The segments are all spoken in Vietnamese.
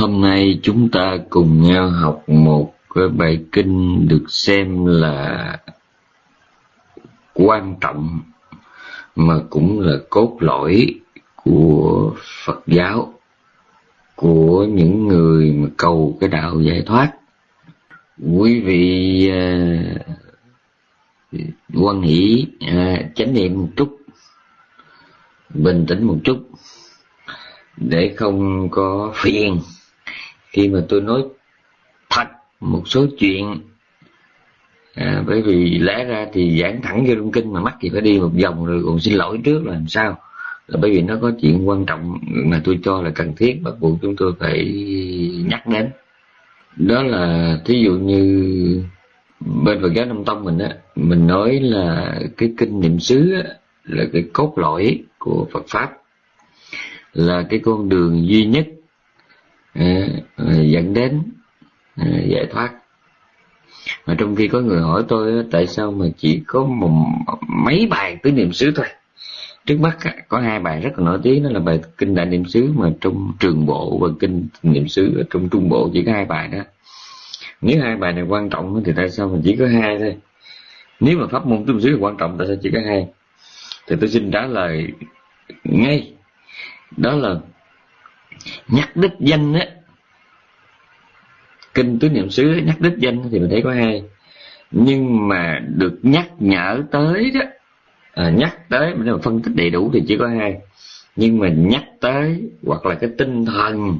Hôm nay chúng ta cùng nhau học một cái bài kinh được xem là quan trọng mà cũng là cốt lõi của Phật giáo của những người mà cầu cái đạo giải thoát. Quý vị uh, quan hỷ uh, chánh niệm một chút, bình tĩnh một chút để không có phiền khi mà tôi nói thật một số chuyện à, bởi vì lẽ ra thì giảng thẳng vô trong kinh mà mắc thì phải đi một vòng rồi còn xin lỗi trước là làm sao? Là bởi vì nó có chuyện quan trọng mà tôi cho là cần thiết bắt buộc chúng tôi phải nhắc đến. Đó là thí dụ như bên Phật giáo Nam Tông mình á mình nói là cái kinh niệm xứ á, là cái cốt lõi của Phật pháp là cái con đường duy nhất Ờ, dẫn đến ờ, giải thoát. Mà trong khi có người hỏi tôi tại sao mà chỉ có một, mấy bài tứ niệm xứ thôi? Trước mắt có hai bài rất là nổi tiếng, đó là bài kinh đại niệm xứ mà trong trường bộ và kinh niệm xứ ở trong trung bộ chỉ có hai bài đó. Nếu hai bài này quan trọng thì tại sao mình chỉ có hai thôi? Nếu mà pháp môn tứ niệm xứ quan trọng tại sao chỉ có hai? Thì tôi xin trả lời ngay. Đó là nhắc đích danh á kinh tứ niệm xứ nhắc đích danh thì mình thấy có hai. Nhưng mà được nhắc nhở tới đó à, nhắc tới mình phân tích đầy đủ thì chỉ có hai. Nhưng mà nhắc tới hoặc là cái tinh thần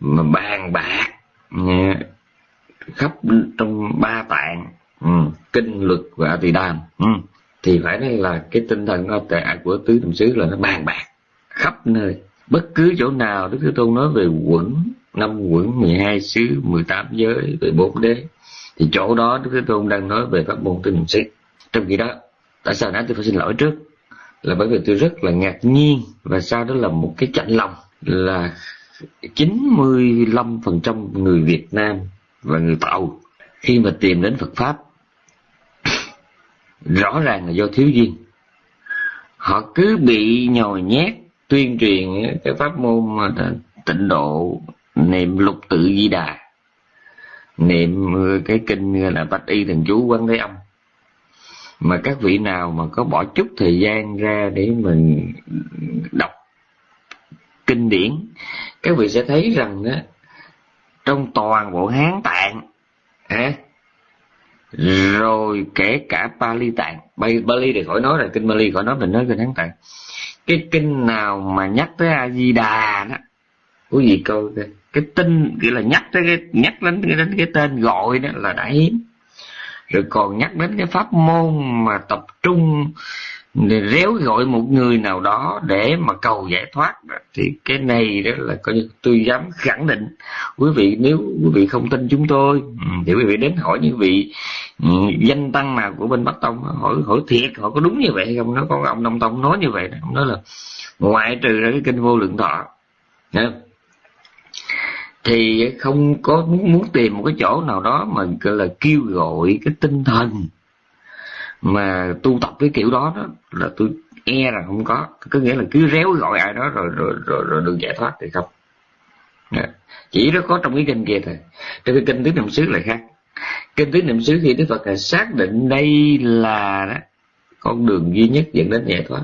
mà bàn bạc khắp trong ba tạng ừ, kinh luật và tỳ đàm ừ, thì phải nói là cái tinh thần à, của tứ niệm xứ là nó bàn bạc khắp nơi bất cứ chỗ nào đức thế tôn nói về quẩn, năm quẩn 12 xứ 18 giới về bốn đế, thì chỗ đó đức thế tôn đang nói về pháp môn tinh niệm xứ trong khi đó, tại sao nãy tôi phải xin lỗi trước? Là bởi vì tôi rất là ngạc nhiên và sau đó là một cái chạnh lòng là 95% người Việt Nam và người Tàu khi mà tìm đến Phật Pháp, rõ ràng là do thiếu duyên. Họ cứ bị nhồi nhét tuyên truyền cái pháp môn mà tịnh độ niệm lục tự di đà. Niệm cái kinh là bạch y thần chú quán thế âm. Mà các vị nào mà có bỏ chút thời gian ra để mình đọc kinh điển các vị sẽ thấy rằng đó, trong toàn bộ hán tạng à, rồi kể cả Pali tạng. Bali thì khỏi nói là kinh Bali khỏi nói mình nói kinh hán tạng cái kinh nào mà nhắc tới a di đà đó quý vị coi cái, cái tin nghĩa là nhắc tới cái nhắc đến cái đến cái tên gọi đó là đã hiếm. Rồi còn nhắc đến cái pháp môn mà tập trung réo gọi một người nào đó để mà cầu giải thoát thì cái này đó là coi như tôi dám khẳng định. Quý vị nếu quý vị không tin chúng tôi ừ, thì quý vị đến hỏi những vị ừ, danh tăng nào của bên bắc tông hỏi hỏi thiệt họ có đúng như vậy hay không? Nó có ông đông tông nói như vậy ông nói là ngoại trừ ra cái kinh vô lượng thọ thì không có muốn, muốn tìm một cái chỗ nào đó mà gọi là kêu gọi cái tinh thần mà tu tập cái kiểu đó đó là tôi e là không có. Có nghĩa là cứ réo gọi ai đó rồi rồi rồi, rồi được giải thoát thì không. Dạ. Chỉ nó có trong cái kinh kia thôi. Trong cái kinh tứ niệm xứ lại khác. Kinh tứ niệm xứ thì đức phật là xác định đây là đó, con đường duy nhất dẫn đến giải thoát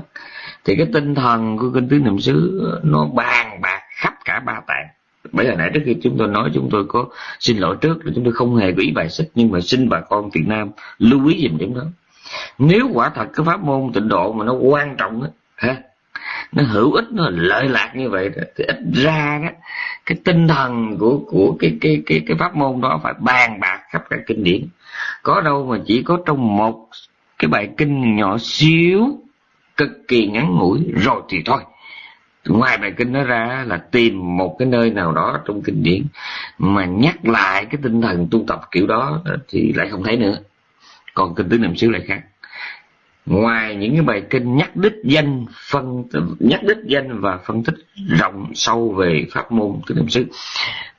thì cái tinh thần của kinh tứ niệm xứ nó bàn bạc khắp cả ba tạng. Bởi giờ nãy trước khi chúng tôi nói chúng tôi có xin lỗi trước là chúng tôi không hề có ý bài xích nhưng mà xin bà con Việt Nam lưu ý dùm điểm đó nếu quả thật cái pháp môn tịnh độ mà nó quan trọng á ha nó hữu ích nó lợi lạc như vậy đó, thì ít ra đó cái tinh thần của của cái cái cái cái pháp môn đó phải bàn bạc khắp cả kinh điển. Có đâu mà chỉ có trong một cái bài kinh nhỏ xíu cực kỳ ngắn ngủi rồi thì thôi. Ngoài bài kinh đó ra là tìm một cái nơi nào đó trong kinh điển mà nhắc lại cái tinh thần tu tập kiểu đó thì lại không thấy nữa. Còn kinh tứ niệm xứ lại khác ngoài những cái bài kinh nhắc đích danh phân nhắc đích danh và phân tích rộng sâu về pháp môn tứ niệm xứ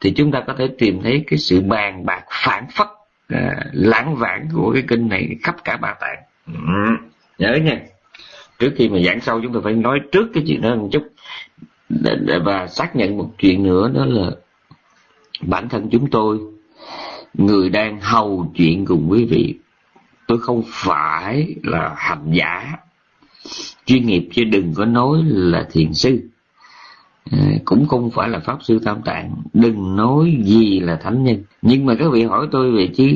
thì chúng ta có thể tìm thấy cái sự bàn bạc phản phất à, lãng vãng của cái kinh này khắp cả ba tạng ừ. nhớ nha trước khi mà giảng sâu chúng ta phải nói trước cái chuyện đó một chút và xác nhận một chuyện nữa đó là bản thân chúng tôi người đang hầu chuyện cùng quý vị tôi không phải là hành giả. Chuyên nghiệp chứ đừng có nói là thiền sư. Ờ, cũng không phải là pháp sư tam tạng. Đừng nói gì là thánh nhân. Nhưng mà các vị hỏi tôi về chứ,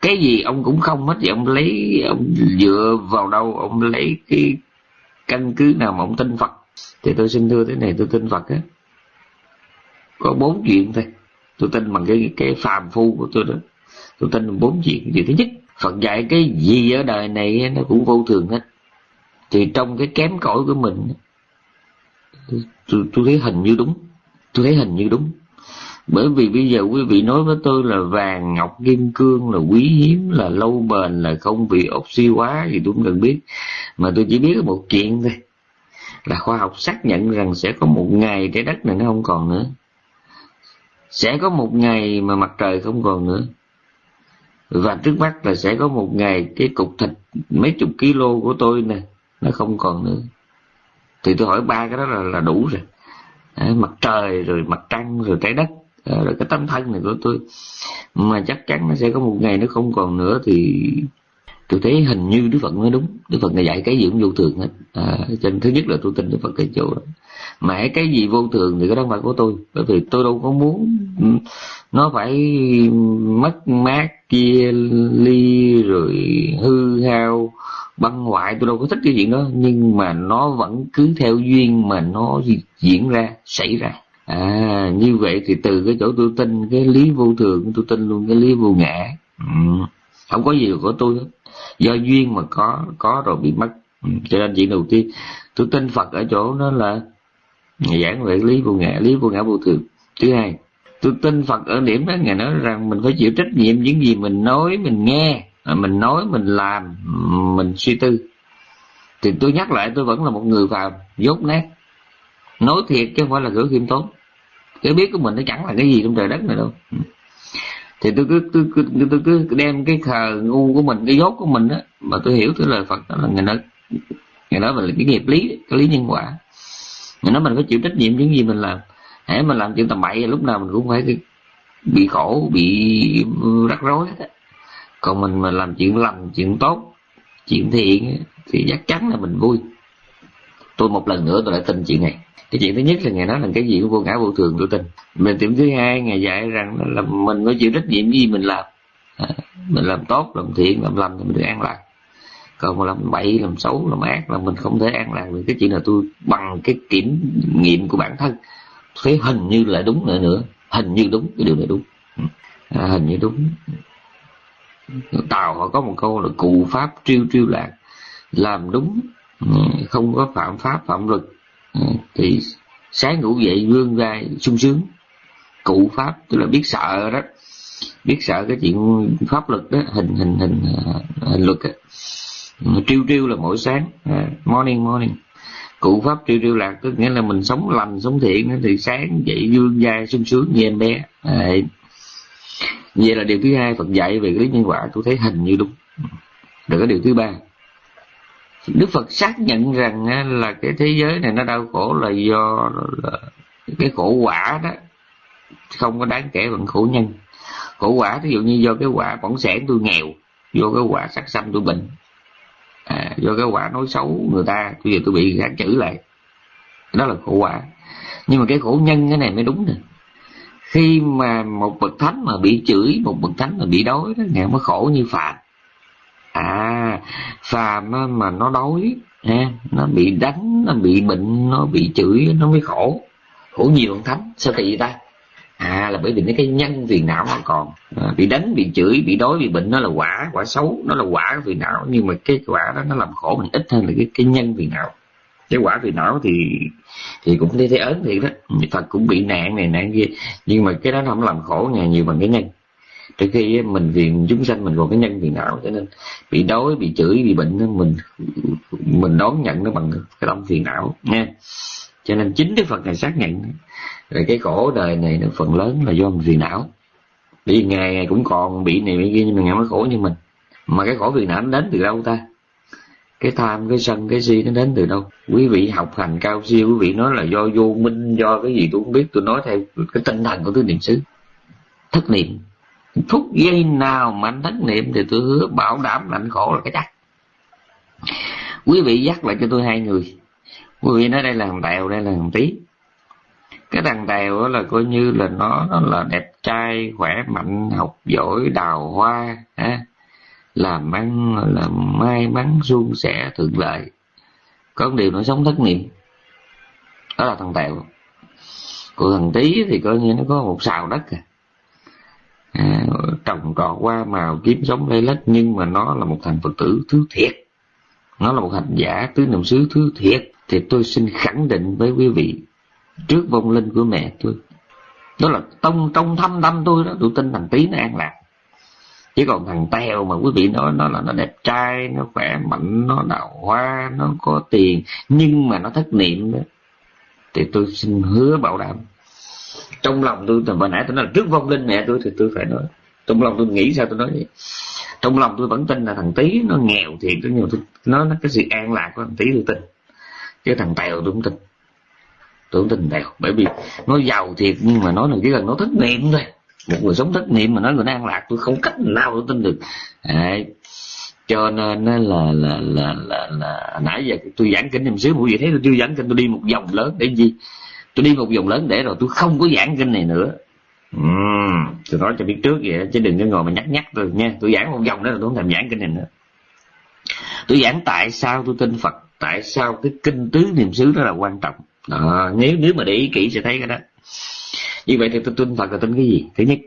cái gì ông cũng không hết vậy ông lấy, ông dựa vào đâu, ông lấy cái căn cứ nào mà ông tin phật. Thì tôi xin thưa thế này, tôi tin phật á. Có bốn chuyện thôi. Tôi tin bằng cái cái phàm phu của tôi đó. Tôi tin bốn chuyện. Chuyện thứ nhất phật dạy cái gì ở đời này nó cũng vô thường hết. Thì trong cái kém cỏi của mình tôi, tôi thấy hình như đúng. Tôi thấy hình như đúng. Bởi vì bây giờ quý vị nói với tôi là vàng ngọc kim cương là quý hiếm là lâu bền là không bị oxy hóa thì tôi cũng cần biết. Mà tôi chỉ biết một chuyện thôi. Là khoa học xác nhận rằng sẽ có một ngày trái đất này nó không còn nữa. Sẽ có một ngày mà mặt trời không còn nữa và trước mắt là sẽ có một ngày cái cục thịt mấy chục kilo của tôi nè nó không còn nữa. Thì tôi hỏi ba cái đó là, là đủ rồi. À, mặt trời rồi mặt trăng rồi trái đất. Rồi cái tấm thân này của tôi. Mà chắc chắn nó sẽ có một ngày nó không còn nữa thì tôi thấy hình như đức phật nói đúng. Đức phật này dạy cái gì cũng vô thường hết. À, cho nên thứ nhất là tôi tin đức phật cái chỗ đó. Mà cái gì vô thường thì cái đó không phải của tôi. Bởi vì tôi đâu có muốn nó phải mất mát chia ly rồi hư hao băng hoại. Tôi đâu có thích cái chuyện đó. Nhưng mà nó vẫn cứ theo duyên mà nó diễn ra xảy ra. À như vậy thì từ cái chỗ tôi tin cái lý vô thường tôi tin luôn cái lý vô ngã. Ừ. không có gì của tôi hết do duyên mà có có rồi bị mất. Ừ, cho nên chuyện đầu tiên, tôi tin phật ở chỗ đó là giảng về lý vô ngã lý vô ngã vô thường thứ hai, tôi tin phật ở điểm đó, ngài nói rằng mình phải chịu trách nhiệm những gì mình nói, mình nghe à, mình nói, mình làm, mình suy tư. Thì tôi nhắc lại, tôi vẫn là một người phàm dốt nát. Nói thiệt chứ không phải là gửi khiêm tốn. Cái biết của mình nó chẳng là cái gì trong trời đất này đâu. Ừ thì tôi cứ tôi, cứ tôi, tôi cứ đem cái khờ ngu của mình cái dốt của mình á mà tôi hiểu cái lời phật đó là người nói người nói là cái nghiệp lý cái lý nhân quả. Người nói mình phải chịu trách nhiệm những gì mình làm. Hãy mình làm chuyện tầm bậy lúc nào mình cũng phải bị khổ bị ừ, rắc rối hết á. Còn mình mà làm chuyện lành chuyện tốt chuyện thiện thì chắc chắn là mình vui. Tôi một lần nữa tôi lại tin chuyện này cái chuyện thứ nhất là ngày nói là cái gì cũng vô ngã vô thường tôi tin mình điểm thứ hai ngày dạy rằng là mình phải chịu trách nhiệm gì mình làm. À, mình làm tốt làm thiện làm lành thì mình được an lạc. Còn mà làm bậy làm xấu làm ác là mình không thể an lạc được. Cái chuyện là tôi bằng cái kiểm nghiệm của bản thân. Thấy hình như là đúng nữa nữa. Hình như đúng cái điều này đúng. À, hình như đúng. Tàu họ có một câu là cụ pháp triêu triêu lạc. Làm đúng không có phạm pháp phạm luật. Ừ, thì sáng ngủ dậy vươn vai sung sướng. Cụ pháp, tức là biết sợ đó, biết sợ cái chuyện pháp luật đó, hình hình hình à, hình luật đó. Ừ, triêu triêu là mỗi sáng à, morning morning. Cụ pháp triêu triêu lạc tức nghĩa là mình sống lành, sống thiện thì sáng dậy vươn vai sung sướng như em bé. À, Vậy là điều thứ hai phật dạy về lý nhân quả, tôi thấy hình như đúng. Rồi cái điều thứ ba đức phật xác nhận rằng là cái thế giới này nó đau khổ là do là cái khổ quả đó. Không có đáng kể bằng khổ nhân. Khổ quả ví dụ như do cái quả bỏng sẻn tôi nghèo do cái quả sắc xâm tôi bệnh à, do cái quả nói xấu người ta bây giờ tôi bị gán chữ lại. Đó là khổ quả. Nhưng mà cái khổ nhân cái này mới đúng nè. Khi mà một bậc thánh mà bị chửi một bậc thánh mà bị đói đó ngài mới khổ như phàm à phàm mà nó đói ha nó bị đánh nó bị bệnh nó bị chửi nó mới khổ. Khổ nhiều hơn thánh sao kỳ vậy ta? À là bởi vì cái nhân phiền não nó còn. À, bị đánh bị chửi bị đói bị bệnh nó là quả quả xấu nó là quả phiền não. Nhưng mà cái quả đó nó làm khổ mình ít hơn là cái cái nhân phiền não. Cái quả phiền não thì thì cũng thấy thấy ớn thiệt đó. Phật cũng bị nạn này nạn kia. Nhưng mà cái đó nó không làm khổ nhà nhiều bằng cái nhân từ khi mình vì chúng sanh mình còn cái nhân phiền não cho nên bị đói, bị chửi, bị bệnh mình mình đón nhận nó bằng cái tâm phiền não, nha. Cho nên chính đức phật này xác nhận. Rồi cái khổ đời này nó phần lớn là do mình phiền não. Vì ngày ngày cũng còn bị này bị kia, nhưng mà ngày mới khổ như mình. Mà cái khổ phiền não nó đến từ đâu ta? Cái tham, cái sân, cái si nó đến từ đâu? Quý vị học hành cao siêu, quý vị nói là do vô minh, do cái gì tôi không biết, tôi nói theo cái tinh thần của tứ niệm xứ. Thất niệm phút giây nào mà anh thất niệm thì tôi hứa bảo đảm là anh khổ là cái chắc. Quý vị dắt lại cho tôi hai người. Quý vị nói đây là thằng tèo, đây là thằng tí. Cái thằng tèo là coi như là nó nó là đẹp trai, khỏe mạnh, học giỏi, đào hoa ha làm ăn là may mắn, suôn sẻ, thuận lợi. Có một điều nó sống thất niệm. Đó là thằng tèo. Còn thằng tí thì coi như nó có một xào đất à à trồng trọt qua màu kiếm sống lây lết nhưng mà nó là một thằng phật tử thứ thiệt. Nó là một hành giả tứ niệm xứ thứ thiệt. Thì tôi xin khẳng định với quý vị, trước vong linh của mẹ tôi, đó là tông trong thâm tâm tôi đó, tôi tin thằng tí nó an lạc. Chứ còn thằng tèo mà quý vị nói, nó là nó đẹp trai, nó khỏe mạnh, nó đào hoa, nó có tiền, nhưng mà nó thất niệm đó, thì tôi xin hứa bảo đảm trong lòng tôi từ hồi nãy tôi nói là trước vong linh mẹ tôi thì tôi phải nói. Trong lòng tôi nghĩ sao tôi nói vậy? Trong lòng tôi vẫn tin là thằng tí nó nghèo thiệt tôi nhiều tôi nó nó cái sự an lạc của thằng tí tôi tin. Chứ thằng tèo tôi không tin. Tôi không tin tèo bởi vì nó giàu thiệt nhưng mà nói là chỉ cần nó thất niệm thôi. Một người sống thất niệm mà nói người nó an lạc tôi không cách nào tôi tin được. Đấy. cho nên là là là là, là, là nãy giờ tôi giảng kinh niệm xíu mỗi vị thấy tôi chưa giảng kinh tôi đi một vòng lớn để gì? Tôi đi một vòng lớn để rồi tôi không có giảng kinh này nữa. Ừ tôi nói cho biết trước vậy chứ đừng có ngồi mà nhắc nhắc tôi nha. Tôi giảng một vòng đó là tôi không thèm giảng kinh này nữa. Tôi giảng tại sao tôi tin phật tại sao cái kinh tứ niệm xứ đó là quan trọng. Đó, nếu nếu mà để ý kỹ sẽ thấy cái đó. Như vậy thì tôi tin phật là tin cái gì? Thứ nhất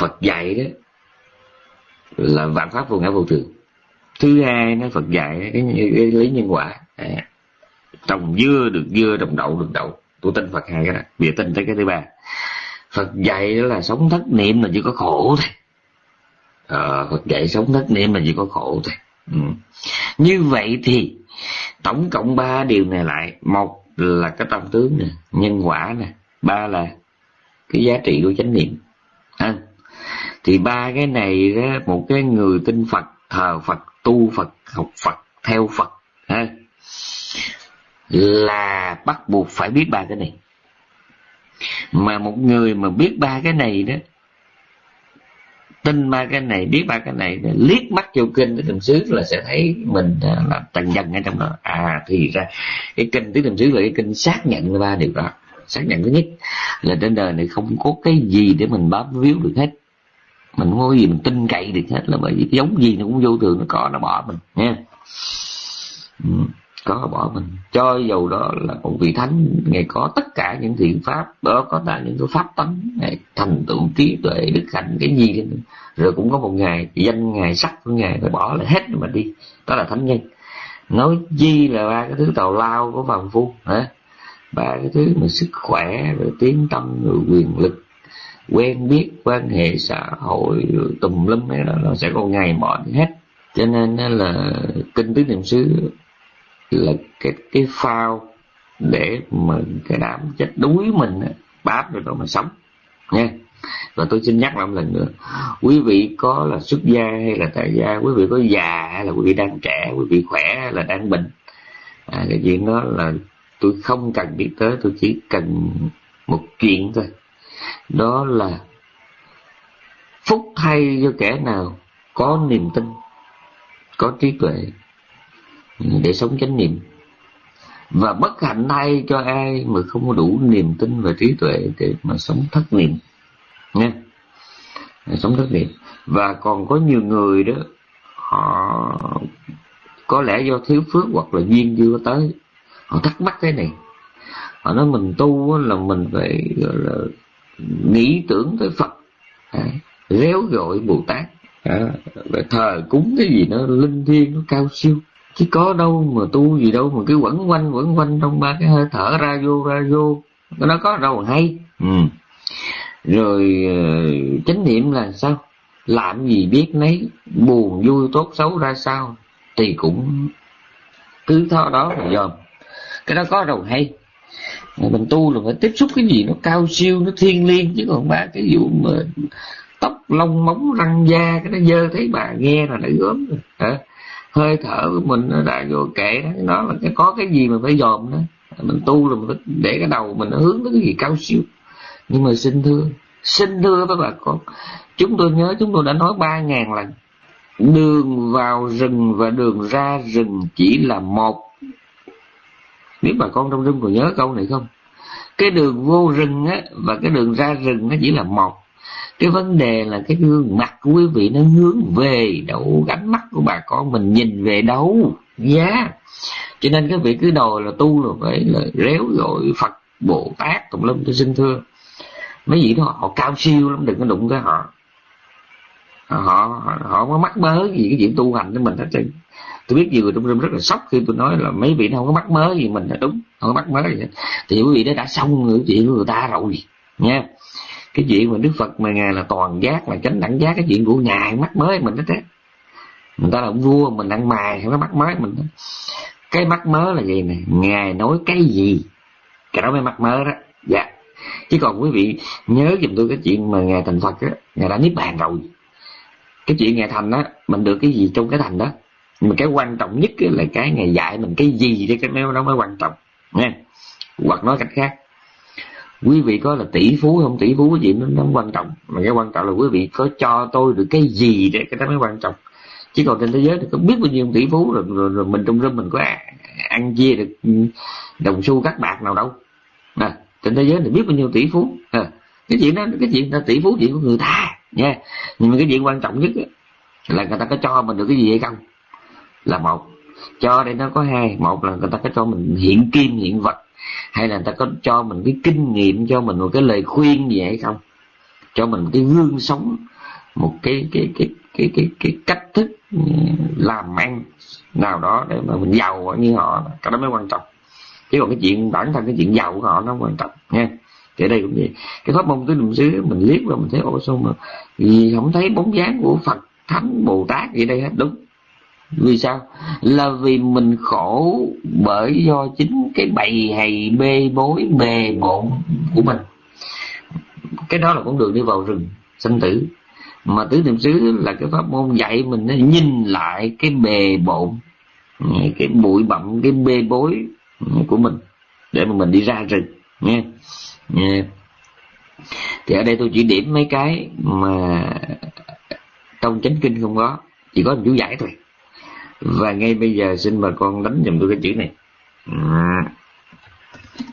phật dạy đó là vạn pháp vô ngã vô thường. Thứ hai nó phật dạy cái, cái, cái lý nhân quả. À, trồng dưa được dưa trồng đậu được đậu tôi tin phật hai cái đó bây tin tới cái thứ ba. Phật dạy đó là sống thất niệm là chỉ có khổ thôi. À, phật dạy sống thất niệm là chỉ có khổ thôi. Ừ. như vậy thì tổng cộng ba điều này lại một là cái tâm tướng nè nhân quả nè ba là cái giá trị của chánh niệm. À, thì ba cái này đó một cái người tin phật thờ phật tu phật học phật theo phật là bắt buộc phải biết ba cái này. Mà một người mà biết ba cái này đó, tin ba cái này, biết ba cái này, liếc mắt vô kinh tứ niệm xứ là sẽ thấy mình là tầng dần ở trong đó. À thì ra, cái kinh tứ niệm xứ là cái kinh xác nhận ba điều đó. Xác nhận thứ nhất là trên đời này không có cái gì để mình bám víu được hết. Mình không có gì mình tin cậy được hết là bởi vì giống gì nó cũng vô thường, nó có nó bỏ mình nha có, bỏ mình. Cho dầu đó là một vị thánh ngày có tất cả những thiện pháp, đó có cả những cái pháp tánh ngày thành tựu trí tuệ, đức hạnh, cái gì rồi cũng có một ngày, danh ngày sắc của ngài phải bỏ lại hết mà đi. Đó là thánh nhân. Nói chi là ba cái thứ tàu lao của phàm phu, hả? Ba cái thứ mà sức khỏe, rồi tiếng tâm, rồi quyền lực, quen biết, quan hệ xã hội, rồi tùm lum ấy đó, nó sẽ có ngày bỏ đi hết. Cho nên là kinh tứ niệm xứ là cái cái phao để mà cái đám chết đuối mình bám được đó mà sống nha. Và tôi xin nhắc lại một lần nữa quý vị có là xuất gia hay là tại gia quý vị có già hay là quý vị đang trẻ quý vị khỏe hay là đang bệnh à, cái chuyện đó là tôi không cần biết tới tôi chỉ cần một chuyện thôi. Đó là phúc thay cho kẻ nào có niềm tin có trí tuệ để sống chánh niệm. Và bất hạnh thay cho ai mà không có đủ niềm tin và trí tuệ để mà sống thất niệm. Nha. Sống thất niệm. Và còn có nhiều người đó họ có lẽ do thiếu phước hoặc là duyên chưa tới. Họ thắc mắc cái này. Họ nói mình tu là mình phải gọi là nghĩ tưởng tới phật. À, réo gọi bồ tát. À, thờ cúng cái gì nó linh thiêng nó cao siêu chứ có đâu mà tu gì đâu mà cứ quẩn quanh quẩn quanh trong ba cái hơi thở ra vô ra vô. Nó có đâu hay. Ừ. rồi ờ, chánh niệm là sao? Làm gì biết nấy buồn vui tốt xấu ra sao thì cũng cứ thao đó mà dòm. Cái đó có đâu hay. Mình tu là phải tiếp xúc cái gì nó cao siêu nó thiêng liêng chứ còn ba cái vụ mà tóc lông móng răng da cái nó dơ thấy bà nghe là đã gớm rồi. Hả hơi thở của mình nó đã vô kệ đó. Nó là cái, có cái gì mà phải dòm đó. Mình tu là mình phải để cái đầu mình nó hướng tới cái gì cao siêu. Nhưng mà xin thưa xin thưa với bà con chúng tôi nhớ chúng tôi đã nói ba ngàn lần. Đường vào rừng và đường ra rừng chỉ là một. Biết bà con trong rừng còn nhớ câu này không? Cái đường vô rừng á và cái đường ra rừng nó chỉ là một cái vấn đề là cái gương mặt của quý vị nó hướng về đâu, gánh mắt của bà con mình nhìn về đâu. Giá yeah. cho nên các vị cứ đòi là tu là phải là réo gọi phật, bồ tát tùm lum tôi xin thưa. Mấy vị đó họ cao siêu lắm, đừng có đụng tới họ. Họ họ có mắc mớ gì cái chuyện tu hành của mình hết trơn. Tôi biết nhiều người trong rất là sốc khi tôi nói là mấy vị nó không có mắc mớ gì mình là đúng, không có mắc mớ gì hết. thì quý vị đó đã xong người, chuyện của người ta rồi nha cái chuyện mà đức phật mà ngài là toàn giác, là chánh đẳng giác, cái chuyện của ngài mắc mới mình đó thế người ta là ông vua, mình ăn mài nó mắt mắc mới mình đó. cái mắc mớ là gì nè? Ngài nói cái gì? Cái đó mới mắc mớ đó. Dạ. Chứ còn quý vị nhớ giùm tôi cái chuyện mà ngài thành phật á, ngài đã niết bàn rồi. Cái chuyện ngài thành á, mình được cái gì trong cái thành đó? Nhưng mà cái quan trọng nhất là cái ngài dạy mình cái gì đấy cái đó mới quan trọng. Nha hoặc nói cách khác quý vị có là tỷ phú không? Tỷ phú cái gì nó, nó quan trọng. Mà cái quan trọng là quý vị có cho tôi được cái gì để cái đó mới quan trọng. Chứ còn trên thế giới thì có biết bao nhiêu tỷ phú rồi, rồi, rồi mình trong râm mình có ăn chia được ừ, đồng xu các bạc nào đâu. À, trên thế giới thì biết bao nhiêu tỷ phú. À, cái chuyện đó cái chuyện là tỷ phú chuyện của người ta nha. Nhưng mà cái chuyện quan trọng nhất là người ta có cho mình được cái gì hay không? Là một cho đây nó có hai. Một là người ta có cho mình hiện kim hiện vật hay là người ta có cho mình cái kinh nghiệm, cho mình một cái lời khuyên gì hay không? Cho mình cái gương sống, một cái cái cái cái cái cái cách thức ừ, làm ăn nào đó để mà mình giàu như họ. Cái đó mới quan trọng. Chứ còn cái chuyện bản thân, cái chuyện giàu của họ nó quan trọng, nha. Thì ở đây cũng vậy. Cái pháp môn tứ niệm xứ, mình liếc vào mình thấy ô sao mà vì không thấy bóng dáng của phật, thánh, bồ tát gì đây hết? Đúng vì sao? Là vì mình khổ bởi do chính cái bầy hầy bê bối bề bộn của mình. Cái đó là con đường đi vào rừng, sanh tử. Mà tứ niệm xứ là cái pháp môn dạy mình nó nhìn lại cái bề bộn, cái bụi bặm, cái bê bối của mình, để mà mình đi ra rừng nha nghe. Thì ở đây tôi chỉ điểm mấy cái mà trong chánh kinh không có, chỉ có chú giải thôi và ngay bây giờ xin bà con đánh dùm tôi cái chữ này. À.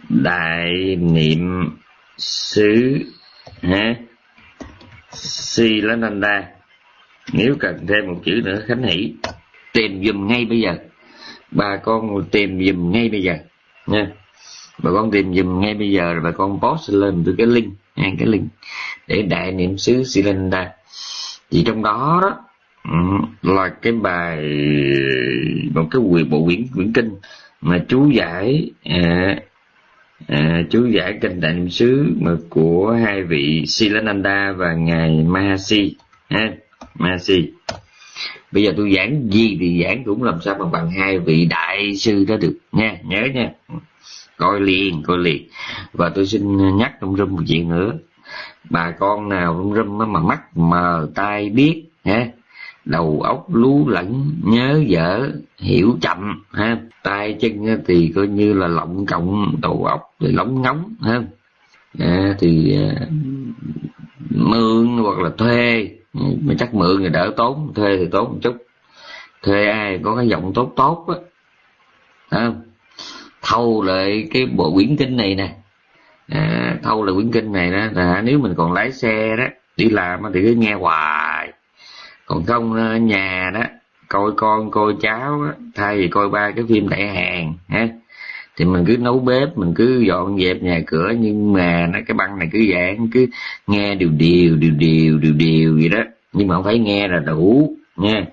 Đại niệm xứ ha si lá đa. Nếu cần thêm một chữ nữa, khánh hỷ. Tìm dùm ngay bây giờ. Bà con tìm dùm ngay bây giờ, nha. Bà con tìm dùm ngay bây giờ rồi bà con post lên từ cái link, nha, cái link để đại niệm xứ Silenda thì trong đó đó Ừ. là cái bài một cái quyền bộ quyển quyển kinh mà chú giải à, à, chú giải kinh đại niệm xứ mà của hai vị Silananda và ngài Mahasi ha Mahasi. Bây giờ tôi giảng gì thì giảng cũng làm sao mà bằng hai vị đại sư đó được nha nhớ nha. Coi liền coi liền. Và tôi xin nhắc trong râm một chuyện nữa. Bà con nào trong râm mà mắt mờ tai biết ha đầu óc lú lẫn nhớ dở hiểu chậm ha. Tay chân thì coi như là lộng cộng đầu óc thì lóng ngóng ha. À, thì à, mượn hoặc là thuê mà chắc mượn thì đỡ tốn thuê thì tốn một chút. Thuê ai có cái giọng tốt tốt á thâu lại cái bộ quyển kinh này nè. À, thâu lại quyển kinh này đó là nếu mình còn lái xe đó đi làm thì cứ nghe hoài còn không ờ, nhà đó coi con coi cháu đó, thay vì coi ba cái phim đại hàng ha. Thì mình cứ nấu bếp mình cứ dọn dẹp nhà cửa nhưng mà nó cái băng này cứ dạng cứ nghe điều điều điều điều điều điều gì đó. Nhưng mà không phải nghe là đủ nha.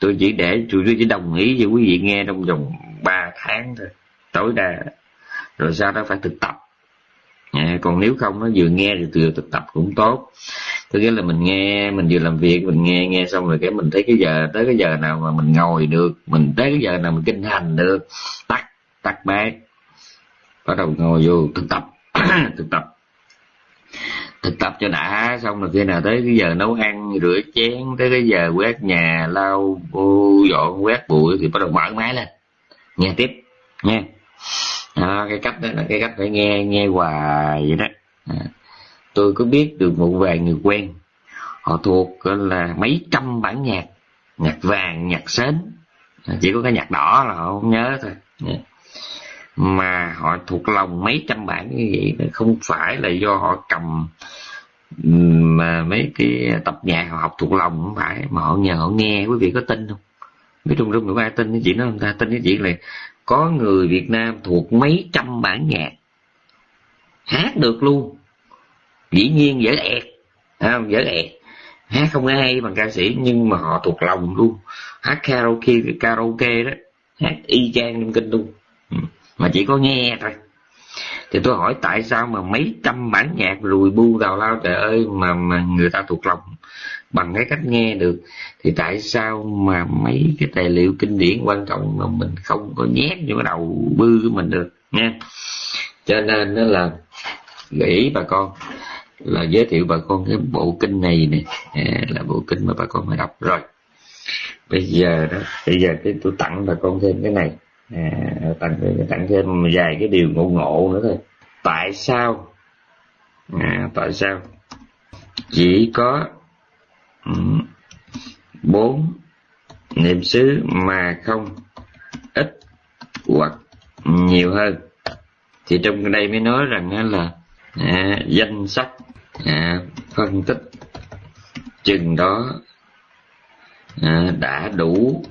Tôi chỉ để tôi chỉ đồng ý cho quý vị nghe trong vòng 3 tháng thôi tối đa. Rồi sau đó phải thực tập. À, còn nếu không nó vừa nghe thì vừa thực tập cũng tốt có nghĩa là mình nghe mình vừa làm việc mình nghe nghe xong rồi cái mình thấy cái giờ tới cái giờ nào mà mình ngồi được mình tới cái giờ nào mình kinh hành được. Tắt tắt máy. Bắt đầu ngồi vô thực tập thực tập. Thực tập cho đã xong rồi khi nào tới cái giờ nấu ăn rửa chén tới cái giờ quét nhà lau ô dọn quét bụi thì bắt đầu mở máy lên. Nghe tiếp nghe. À, cái cách đó là cái cách phải nghe nghe hoài vậy đó. À tôi có biết được một vài người quen. Họ thuộc là, mấy trăm bản nhạc. Nhạc vàng, nhạc sến. Chỉ có cái nhạc đỏ là họ không nhớ thôi. Dạ. Mà họ thuộc lòng mấy trăm bản như vậy không phải là do họ cầm mà mấy cái tập nhạc họ học thuộc lòng, không phải. Mà họ nhờ họ nghe, quý vị có tin không? Biết trung trung có ai tin cái chuyện đó không ta, tin cái chuyện là có người Việt Nam thuộc mấy trăm bản nhạc hát được luôn dĩ nhiên dở ẹt. Không? Dở ẹt. Hát không hay bằng ca sĩ, nhưng mà họ thuộc lòng luôn. Hát karaoke karaoke đó. Hát y chang trong kinh luôn. Ừ. Mà chỉ có nghe thôi. Thì tôi hỏi tại sao mà mấy trăm bản nhạc rùi bu tào lao, trời ơi, mà mà người ta thuộc lòng bằng cái cách nghe được? Thì tại sao mà mấy cái tài liệu kinh điển quan trọng mà mình không có nhét vô cái đầu bư của mình được nha cho nên đó là gợi ý bà con là giới thiệu bà con cái bộ kinh này nè. À, là bộ kinh mà bà con phải đọc. Rồi bây giờ đó bây giờ cái tôi tặng bà con thêm cái này. À, tặng tặng thêm vài cái điều ngộ ngộ nữa thôi. Tại sao? À, tại sao? Chỉ có bốn niệm xứ mà không ít hoặc nhiều hơn. Thì trong đây mới nói rằng là à, danh sách à, phân tích chừng đó à, đã đủ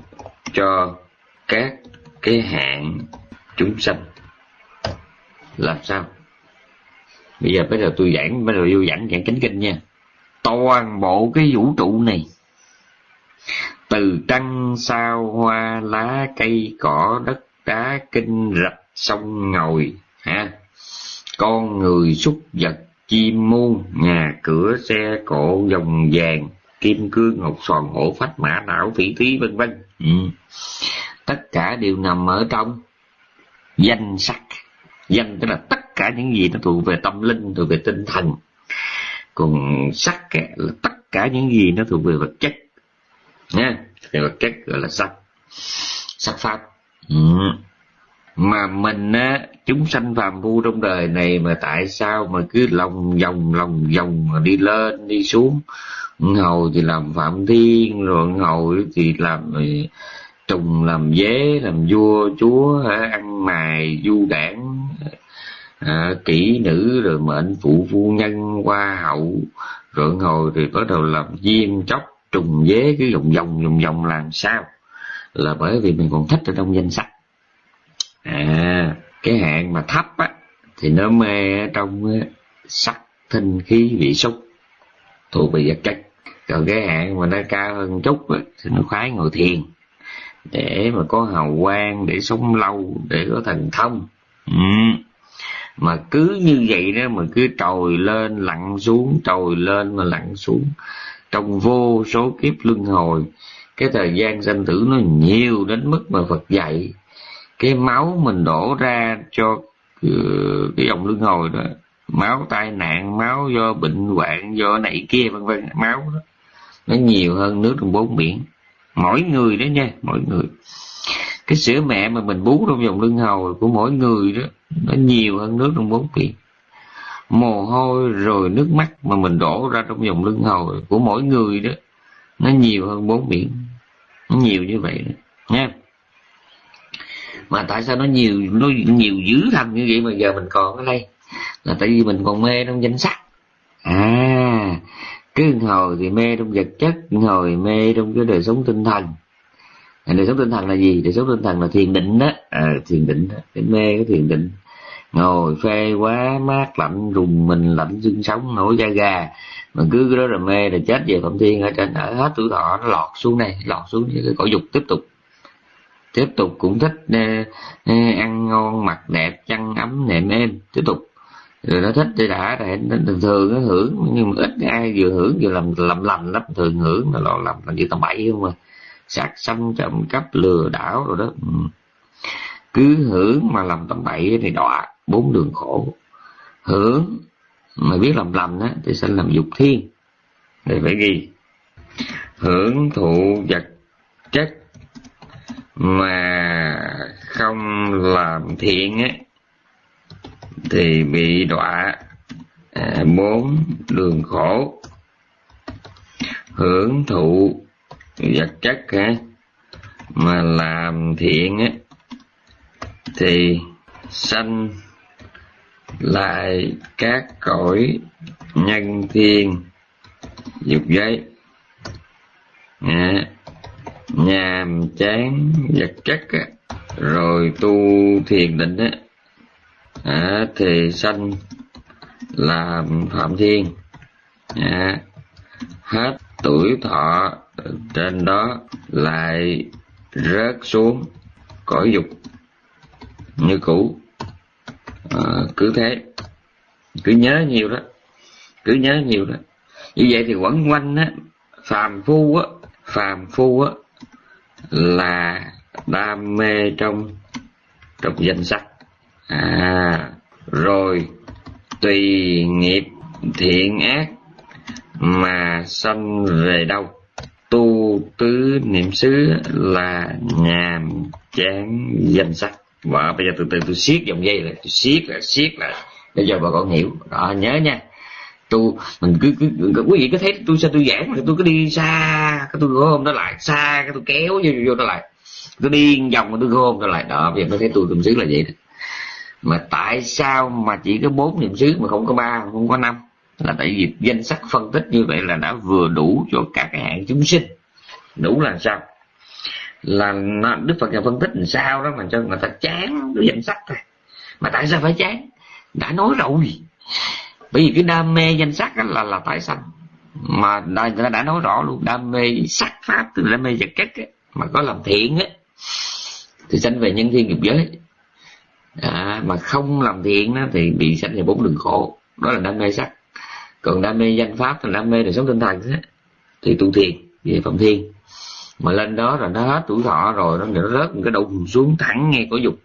cho các cái hạn chúng sanh. Làm sao? Bây giờ bắt đầu tôi giảng bắt đầu vô giảng giảng chánh kinh nha. Toàn bộ cái vũ trụ này từ trăng sao hoa lá cây cỏ đất đá kinh rạch sông ngồi ha con người súc vật chim muôn nhà cửa xe cộ dòng vàng kim cương ngọc sòn hổ phách mã não phỉ thí vân vân. Ừ. tất cả đều nằm ở trong danh sắc danh tức là tất cả những gì nó thuộc về tâm linh thuộc về tinh thần. Còn sắc là tất cả những gì nó thuộc về vật chất. Nha về vật chất gọi là sắc. Sắc pháp. Ừ mà mình á chúng sanh phàm phu trong đời này mà tại sao mà cứ lòng vòng lòng vòng mà đi lên đi xuống? Hầu thì làm phạm thiên rồi hầu thì làm ừ, trùng làm dế làm vua chúa ăn mài du đảng à, kỹ nữ rồi mệnh phụ phu nhân hoa hậu. Rồi hồi thì bắt đầu làm diêm chóc trùng dế cứ vòng vòng vòng vòng làm sao? Là bởi vì mình còn thích ở trong danh sách à cái hạn mà thấp á thì nó mê trong ờ, sắc thinh khí vị xúc. Thuộc về vật chất. Còn cái hạn mà nó cao hơn chút á, thì nó khoái ngồi thiền. Để mà có hào quang để sống lâu để có thần thông. Ừ. Mà cứ như vậy đó mà cứ trồi lên lặn xuống trồi lên mà lặn xuống. Trong vô số kiếp luân hồi cái thời gian sanh tử nó nhiều đến mức mà Phật dạy cái máu mình đổ ra cho ờ, cái dòng luân hồi đó, máu tai nạn, máu do bệnh hoạn, do này kia, vân vân, máu đó, nó nhiều hơn nước trong bốn biển. Mỗi người đó nha, mỗi người. Cái sữa mẹ mà mình bú trong dòng lưng hầu của mỗi người đó, nó nhiều hơn nước trong bốn biển. Mồ hôi rồi nước mắt mà mình đổ ra trong dòng lưng hầu của mỗi người đó, nó nhiều hơn bốn biển. Nó nhiều như vậy đó, nha mà tại sao nó nhiều nó nhiều dữ thầm như vậy mà giờ mình còn ở đây? Là tại vì mình còn mê trong danh sắc. À cái hồi thì mê trong vật chất hồi mê trong cái đời sống tinh thần. À, đời sống tinh thần là gì? Đời sống tinh thần là thiền định đó. À, thiền định đó. cái mê cái thiền định. Ngồi phê quá mát lạnh rùng mình lạnh xương sống nổi da gà. Mà cứ cái đó là mê là chết về phạm thiên ở trên ở hết tuổi thọ nó lọt xuống đây lọt xuống cái cõi dục tiếp tục tiếp tục cũng thích uh, ăn ngon mặc đẹp chăn ấm nệm êm. Tiếp tục. Rồi nó thích thì đã rồi thường thường nó hưởng nhưng mà ít ai vừa hưởng vừa làm làm lành lắm thường hưởng là lo làm làm gì tầm bậy không mà sạc xâm trộm cắp lừa đảo rồi đó. Ừ. cứ hưởng mà làm tầm bậy thì đọa bốn đường khổ. Hưởng mà biết làm lầm á thì sẽ làm dục thiên. Để phải ghi. Hưởng thụ vật chất mà không làm thiện ấy, thì bị đọa à, bốn đường khổ hưởng thụ vật chất ha mà làm thiện ấy, thì sanh lại các cõi nhân thiên dục giới. À, nhàm chán vật chất á, rồi tu thiền định á. À, thì sanh làm phạm thiên. À, hết tuổi thọ trên đó lại rớt xuống cõi dục như cũ. À, cứ thế. Cứ nhớ nhiều đó. Cứ nhớ nhiều đó. Như vậy thì quẩn quanh á phàm phu á phàm phu á là đam mê trong trong danh sắc à rồi tùy nghiệp thiện ác mà sanh về đâu. Tu tứ niệm xứ là nhàm chán danh sắc và bây giờ từ từ tôi siết dòng dây lại, tôi siết là siết lại. Để cho bà con hiểu. Đó, nhớ nha tu. Mình cứ, cứ, cứ quý vị có thấy tôi sao tôi giảng mà tôi cứ đi xa cái tôi gom nó lại xa cái tôi kéo vô vô nó lại. Tôi đi vòng mà tôi gom nó lại. Đó bây giờ nó thấy tôi niệm xứ là vậy đó. Mà tại sao mà chỉ có bốn niệm xứ mà không có ba không có năm? Là tại vì danh sách phân tích như vậy là đã vừa đủ cho các cái hạng chúng sinh. Đủ là sao? Là đức phật nhà phân tích làm sao đó mà cho người ta chán cái danh sách thôi mà tại sao phải chán? Đã nói rồi bởi vì cái đam mê danh sắc là là tái sanh. Mà người ta đã nói rõ luôn đam mê sắc pháp tức là đam mê vật chất ấy, mà có làm thiện á thì sanh về nhân thiên nghiệp giới. À, mà không làm thiện đó, thì bị sanh về bốn đường khổ. Đó là đam mê sắc. Còn đam mê danh pháp là đam mê đời sống tinh thần ấy, thì tu thiền về phạm thiên. Mà lên đó rồi nó hết tuổi thọ rồi nó nó rớt một cái đầu xuống thẳng ngay có dục.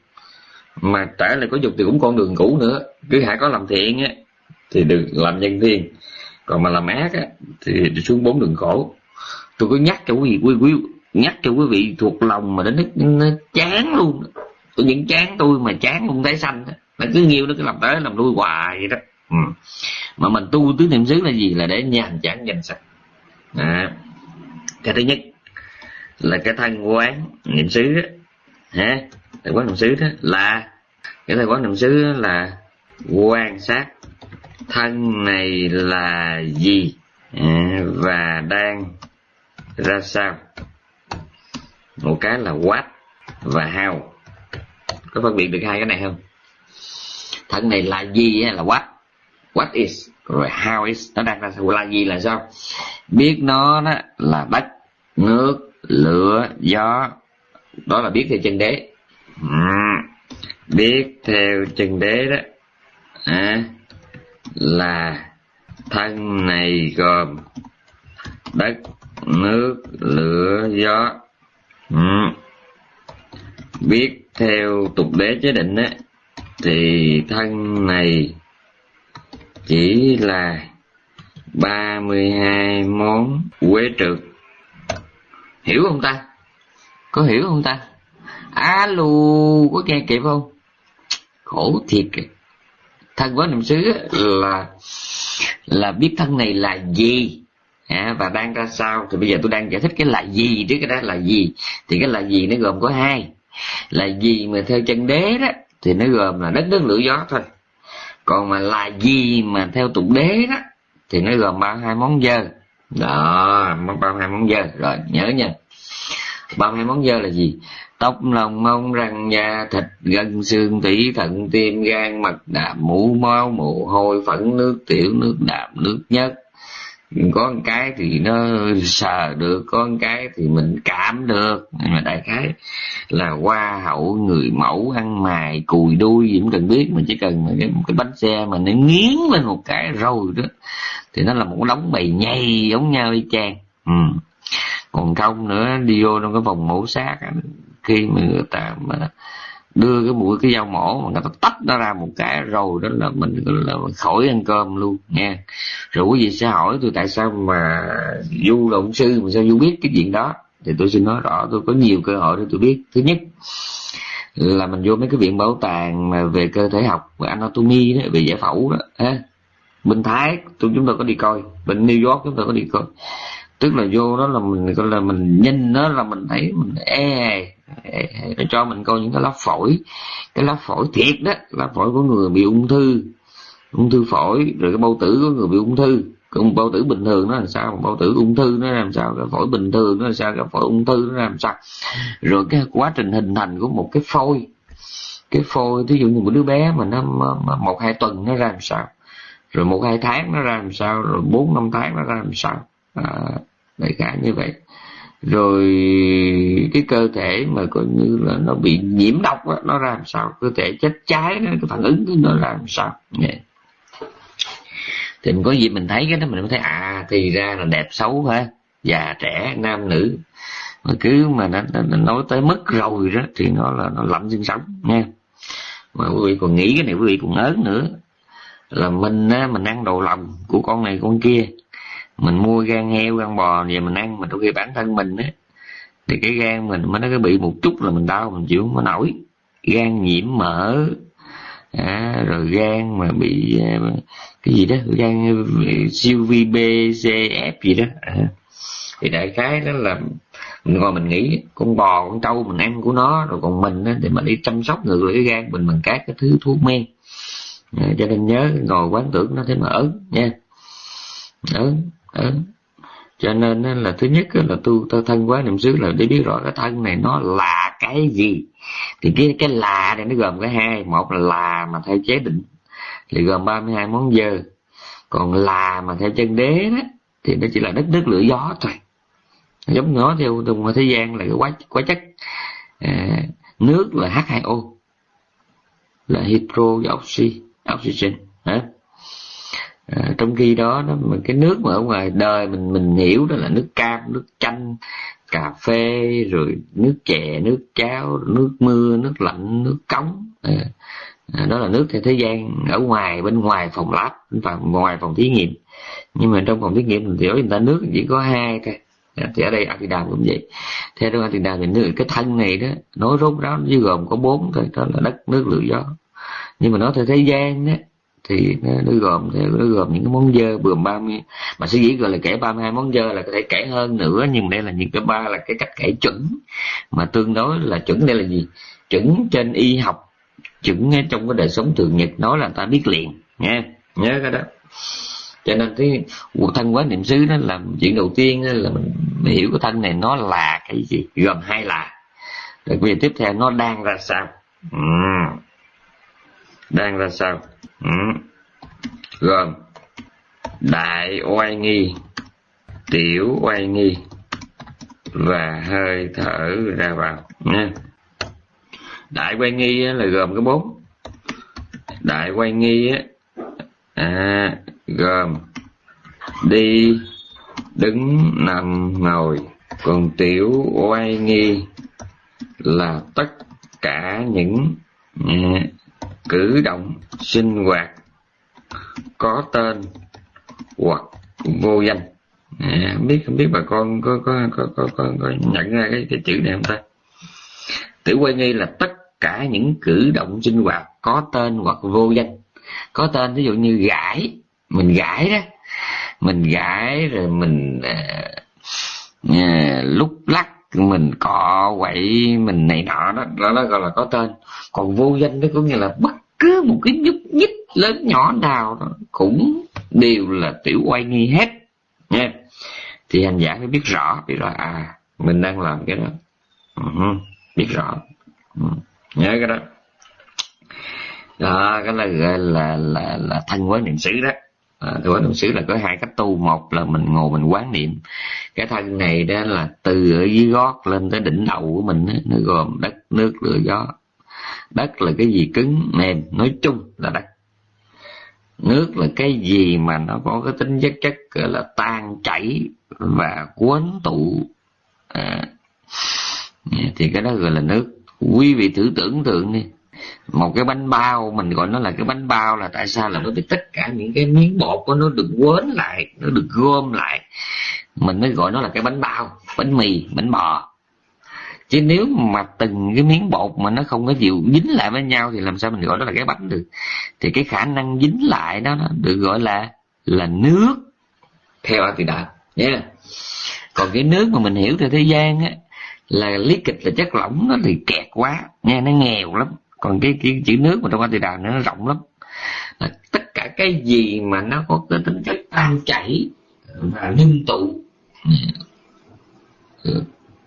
Mà trả lại có dục thì cũng con đường cũ nữa. Cứ hãy có làm thiện á thì được làm nhân thiên còn mà làm ác á thì xuống bốn đường khổ tôi có nhắc cho quý vị quý, quý nhắc cho quý vị thuộc lòng mà đến nó, nó chán luôn. Tôi những chán tôi mà chán luôn tái xanh nó cứ nhiều nó cứ làm tới làm lui hoài vậy đó. Ừ. mà mình tu tứ niệm xứ là gì? Là để nhàn chán danh sạch. À. cái thứ nhất là cái thân quán niệm xứ đó. ha thầy quán niệm xứ đó là cái thầy quán niệm xứ là quan sát thân này là gì? À, và đang ra sao? Một cái là what và how. Có phân biệt được hai cái này không? Thân này là gì là what? What is? Rồi how is? Nó đang ra sao? Là gì là sao? Biết nó đó là đất nước lửa gió. Đó là biết theo chân đế. À, biết theo chân đế đó. À, là thân này gồm đất, nước, lửa, gió. Ừ. biết theo tục đế chế định á, thì thân này chỉ là ba mươi hai món quế trượt hiểu không ta? Có hiểu không ta? Alo có nghe kịp không? Khổ thiệt thân với niệm xứ là là biết thân này là gì? À, và đang ra sao? Thì bây giờ tôi đang giải thích cái là gì chứ cái đó là gì? Thì cái là gì nó gồm có hai. Là gì mà theo chân đế đó thì nó gồm là đất nước lửa gió thôi. Còn mà là gì mà theo tục đế đó thì nó gồm ba hai món dơ. Đó ba hai món dơ. Rồi nhớ nha. Ba hai món dơ là gì? Tóc lòng mông răng da thịt gân xương tủy thận tim gan mật đạm mũ máu mồ hôi phẫn nước tiểu nước đạm nước nhất. Có một cái thì nó sờ được có một cái thì mình cảm được. Nhưng mà đại khái là hoa hậu người mẫu ăn mài cùi đuôi gì cũng cần biết mà chỉ cần mà cái, cái bánh xe mà nó nghiến lên một cái rồi đó thì nó là một đống bầy nhây giống nhau y chang. Ừ. còn không nữa đi vô trong cái phòng mổ xác khi mà người ta mà đưa cái mũi, cái dao mổ mà người ta tách nó ra một cái rồi đó là mình là khỏi ăn cơm luôn nha rồi quý vị sẽ hỏi tôi tại sao mà du là ông sư, mà sao du biết cái chuyện đó? Thì tôi xin nói rõ, tôi có nhiều cơ hội để tôi biết. Thứ nhất là mình vô mấy cái viện bảo tàng mà về cơ thể học, về anatomy đó, về giải phẫu đó, ha. Bên thái, tôi, chúng tôi có đi coi. Bên new york chúng tôi có đi coi. Tức là vô đó là mình, gọi là mình nhìn nó là mình thấy mình e nó cho mình coi những cái lá phổi. Cái lá phổi thiệt đó lá phổi của người bị ung thư. Ung thư phổi rồi cái bao tử của người bị ung thư. Còn bao tử bình thường nó làm sao? Bao tử ung thư nó làm sao? Cái phổi bình thường nó làm sao? Cái phổi ung thư nó làm sao? Rồi cái quá trình hình thành của một cái phôi. Cái phôi ví dụ như một đứa bé mà nó một hai tuần nó ra làm sao? Rồi một hai tháng nó ra làm sao? Rồi bốn năm tháng nó ra làm sao? À, đại khái như vậy rồi cái cơ thể mà coi như là nó bị nhiễm độc đó, nó ra làm sao? Cơ thể chết cháy nó cái phản ứng nó ra làm sao? Yeah. thì mình có gì mình thấy cái đó mình mới thấy à thì ra là đẹp xấu ha già trẻ nam nữ. Mà cứ mà nó, nó, nó nói tới mất rồi đó thì nó là nó lạnh xương sống nha mà quý vị còn nghĩ cái này quý vị còn ớn nữa. Là mình á mình ăn đồ lòng của con này con kia mình mua gan heo gan bò về mình ăn mà đôi khi bản thân mình á. Thì cái gan mình mới nó cái bị một chút là mình đau mình chịu không có nổi. Gan nhiễm mỡ à, rồi gan mà bị à, cái gì đó gan à, siêu VBCF gì đó. À. thì đại khái đó là mình ngồi mình nghĩ con bò con trâu mình ăn của nó rồi còn mình á, thì mình đi chăm sóc ngược lại cái gan mình bằng các cái thứ thuốc men. À, cho nên nhớ ngồi quán tưởng nó thế mà ớn nha. Ớn ớn cho nên là thứ nhất là tu ta thân quá niệm xứ là để biết rõ cái thân này nó là cái gì. Thì cái cái là này nó gồm cái hai một là là mà theo chế định thì gồm 32 món dơ. Còn là mà theo chân đế đó thì nó chỉ là đất nước lửa gió thôi. Giống nó theo trong thế gian là cái quá quá chất. À, nước là H2O là hydro và oxy oxygen hả à, trong khi đó nó mà cái nước mà ở ngoài đời mình mình hiểu đó là nước cam nước chanh cà phê rồi nước chè nước cháo nước mưa nước lạnh nước cống. À, à, đó là nước theo thế gian ở ngoài bên ngoài phòng lab và ngoài phòng thí nghiệm. Nhưng mà trong phòng thí nghiệm thì người ta nước chỉ có hai thôi. À, thì ở đây Atidam cũng vậy. Theo trong Atidam thì nước cái thân này đó nói rốt ráo nó gồm có bốn thôi đó là đất nước lửa gió. Nhưng mà nó theo thế gian đó thì nó, nó gồm nó gồm những cái món dơ bườm ba mươi mà sẽ dĩ gọi là kể 32 món dơ là có thể kể hơn nữa nhưng đây là những cái ba là cái cách kể chuẩn. Mà tương đối là chuẩn đây là gì? Chuẩn trên y học chuẩn trong cái đời sống thường nhật nói là ta biết liền nha nhớ cái đó. Cho nên cái thân quán niệm xứ đó là chuyện đầu tiên là mình, mình hiểu cái thân này nó là cái gì? Gồm hai là. Rồi bây giờ tiếp theo nó đang ra sao? Ừ. đang ra sao? Ừ. gồm đại oai nghi tiểu oai nghi và hơi thở ra vào nha. Đại quay nghi là gồm cái bốn. Đại quay nghi á à, gồm đi đứng nằm ngồi. Còn tiểu oai nghi là tất cả những cử động sinh hoạt có tên hoặc vô danh. À, không biết không biết bà con có có có có, có, có nhận ra cái, cái chữ này không ta? Tiểu quay nghi là tất cả những cử động sinh hoạt có tên hoặc vô danh. Có tên ví dụ như gãi mình gãi đó. Mình gãi rồi mình à, à, lúc lắc mình cọ quậy mình này nọ đó đó, đó gọi là có tên. Còn vô danh đó có nghĩa là bất cứ một cái nhúc nhích lớn nhỏ nào đó cũng đều là tiểu oai nghi hết. Nha thì hành giả phải biết rõ biết rõ à mình đang làm cái đó. Uh-huh, biết rõ. Uh, nhớ cái đó. Đó cái là gọi là là là thân quán niệm xứ đó à, thân quán đồng xứ là có hai cách tu. Một là mình ngồi mình quán niệm. Cái thân này đó là từ ở dưới gót lên tới đỉnh đầu của mình đó, nó gồm đất nước lửa gió. Đất là cái gì cứng mềm nói chung là đất. Nước là cái gì mà nó có cái tính chất chất là tan chảy và cuốn tụ. À, thì cái đó gọi là nước. Quý vị thử tưởng tượng đi một cái bánh bao, mình gọi nó là cái bánh bao là tại sao là bởi vì tất cả những cái miếng bột của nó được quến lại, nó được gom lại. Mình mới gọi nó là cái bánh bao, bánh mì, bánh bò. Chứ nếu mà từng cái miếng bột mà nó không có chịu dính lại với nhau thì làm sao mình gọi nó là cái bánh được? Thì cái khả năng dính lại đó, nó được gọi là là nước. Theo a đạo nhé yeah. còn cái nước mà mình hiểu theo thế gian á, là lý kịch là chất lỏng nó thì kẹt quá, nghe nó nghèo lắm còn cái, cái chữ nước mà trong a tỳ đà nó rộng lắm. Là tất cả cái gì mà nó có cái tính chất tan chảy và ngưng tụ ừ, ừ,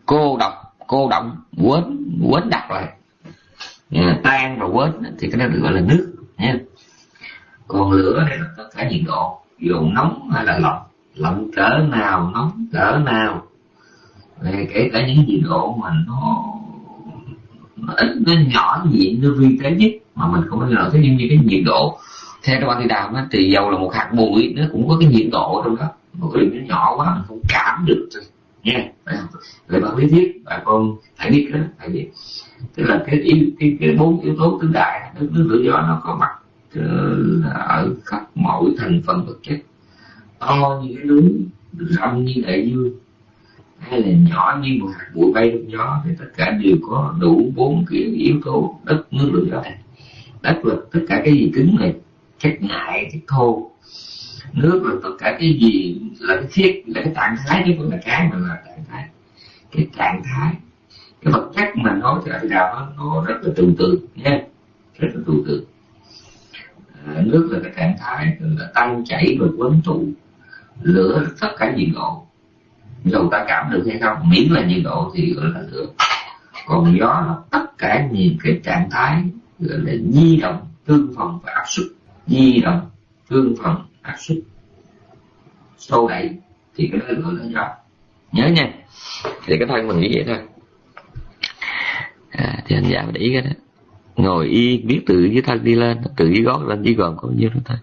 cô độc cô động quến quến đặt lại ừ, tan và quến thì cái đó được gọi là nước nha. Còn lửa đây là tất cả nhiệt độ dù nóng hay là lạnh lạnh cỡ nào nóng cỡ nào kể cả những nhiệt độ mà nó nó ít nó nhỏ gì nó vi tế nhất mà mình không bao giờ nhưng như cái nhiệt độ. Theo trong thì đào thì dầu là một hạt bụi nó cũng có cái nhiệt độ trong đó. Một cái nó nhỏ quá mình không cảm được. Thôi nha. Về bạn biết biết bà con phải biết đó phải biết. Tức là cái yếu cái, cái bốn yếu tố tứ đại nước nước tự do nó có mặt ờ, ở khắp mọi thành phần vật chất. To như cái núi rộng như đại dương hay là nhỏ như một hạt bụi bay trong gió thì tất cả đều có đủ bốn cái yếu tố đất nước lửa gió đất là tất cả cái gì cứng này chất ngại chất thô. Nước là tất cả cái gì là cái thiết là cái trạng thái chứ không là cái mà là trạng thái. Cái trạng thái cái vật chất mà nói cho đại đạo nó, rất là tương tự nha rất là tương tự à, nước là cái trạng thái là tăng chảy và quấn tụ lửa tất cả gì ngộ dầu ta cảm được hay không. Miễn là nhiệt độ thì gọi là được. còn gió nó tất cả những cái trạng thái gọi là di động tương phòng và áp suất. Di động tương phòng áp suất. Sâu đẩy thì cái đó gọi là gió. Nhớ nha. Thì cái thân mình nghĩ vậy thôi. À, thì anh giả để ý cái đó. Ngồi y biết tự với thân đi lên tự với gót lên dưới gòn có nhiêu đó thôi.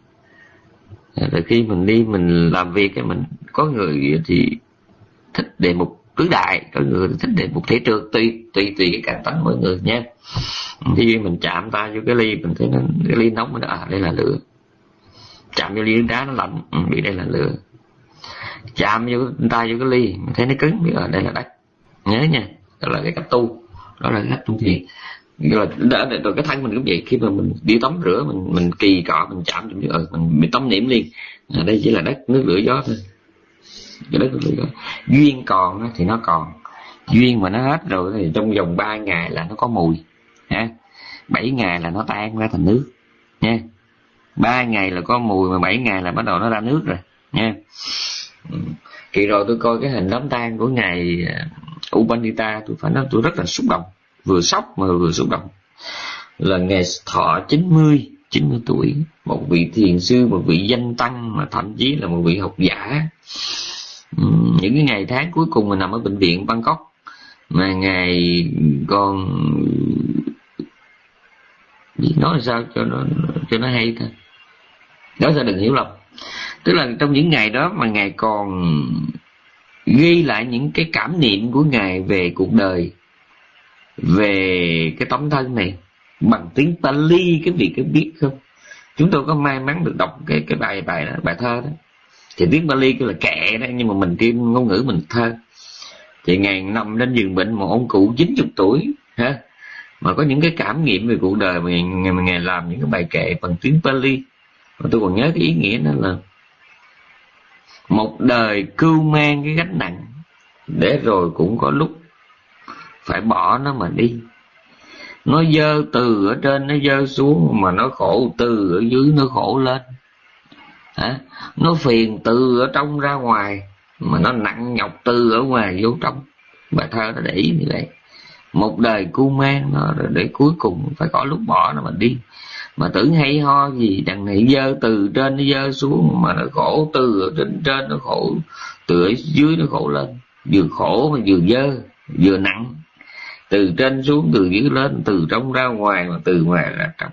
À, rồi khi mình đi mình làm việc cái mình có người thì thích đề mục tứ đại có người thích đề mục thể trượt tùy tùy tùy cái cảm tính mỗi người nha. Khi mình chạm tay vô cái ly mình thấy nó cái ly nóng mình à đây là lửa. Chạm vô ly nước đá nó lạnh ừ, bị đây là lửa. Chạm vô tay vô cái ly mình thấy nó cứng biết ở đây là đất. Nhớ nha đó là cái cách tu đó là cái cách tu thiền. Rồi, đã, rồi cái thân mình cũng vậy khi mà mình đi tắm rửa mình mình kỳ cọ mình chạm ừ, mình mình bị tắm niệm liền. À, đây chỉ là đất nước lửa gió thôi cái đất đó. duyên còn thì nó còn. Duyên mà nó hết rồi thì trong vòng 3 ngày là nó có mùi ha bảy ngày là nó tan ra thành nước, nha. Ba ngày là có mùi mà bảy ngày là bắt đầu nó ra nước rồi, nha. Kỳ rồi tôi coi cái hình đám tang của ngài Ubanita Upanita, tôi phải nói tôi rất là xúc động. Vừa sốc mà vừa xúc động. Là ngày thọ 90 90 tuổi, một vị thiền sư, một vị danh tăng mà thậm chí là một vị học giả. Ừ, những cái ngày tháng cuối cùng mình nằm ở bệnh viện Bangkok. Mà ngày còn nói sao cho nó cho nó hay thôi đó sao đừng hiểu lầm. Tức là trong những ngày đó mà ngài còn ghi lại những cái cảm niệm của ngài về cuộc đời về cái tấm thân này bằng tiếng Pali cái vị có biết không? Chúng tôi có may mắn được đọc cái cái bài bài đó, bài thơ đó thì tiếng Bali kêu là kệ đó nhưng mà mình thêm ngôn ngữ mình thơ. Thì ngày nằm lên giường bệnh một ông cụ 90 tuổi ha mà có những cái cảm nghiệm về cuộc đời mà ngày, ngày làm những cái bài kệ bằng tiếng Pali mà tôi còn nhớ cái ý nghĩa đó là một đời cưu mang cái gánh nặng để rồi cũng có lúc phải bỏ nó mà đi. Nó dơ từ ở trên nó dơ xuống mà nó khổ từ ở dưới nó khổ lên à, nó phiền từ ở trong ra ngoài mà nó nặng nhọc từ ở ngoài vô trong. Bài thơ nó để ý như vậy. Một đời cu mang nó để cuối cùng phải có lúc bỏ nó mà đi. Mà tưởng hay ho gì đằng này dơ từ trên nó dơ xuống mà nó khổ từ ở trên trên nó khổ từ ở dưới nó khổ lên. Vừa khổ mà vừa dơ vừa nặng. Từ trên xuống từ dưới lên từ trong ra ngoài mà từ ngoài ra trong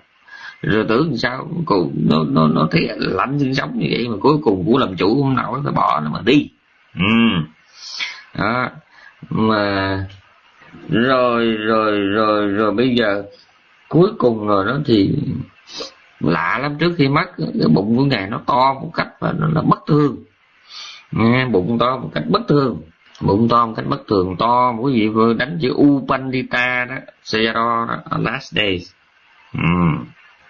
rồi tưởng sao? Cùng nó nó nó thấy lạnh sinh sống như vậy mà cuối cùng cũng làm chủ không nổi phải bỏ nó mà đi. Ừ. Đó. Mà rồi rồi rồi rồi bây giờ cuối cùng rồi đó thì lạ lắm. Trước khi mất cái bụng của ngài nó to một cách và nó là bất thường. Nghe bụng to một cách bất thường. Bụng to một cách bất thường. To một cái gì vừa đánh chữ Upandita đó Sayadaw đó last days. Um.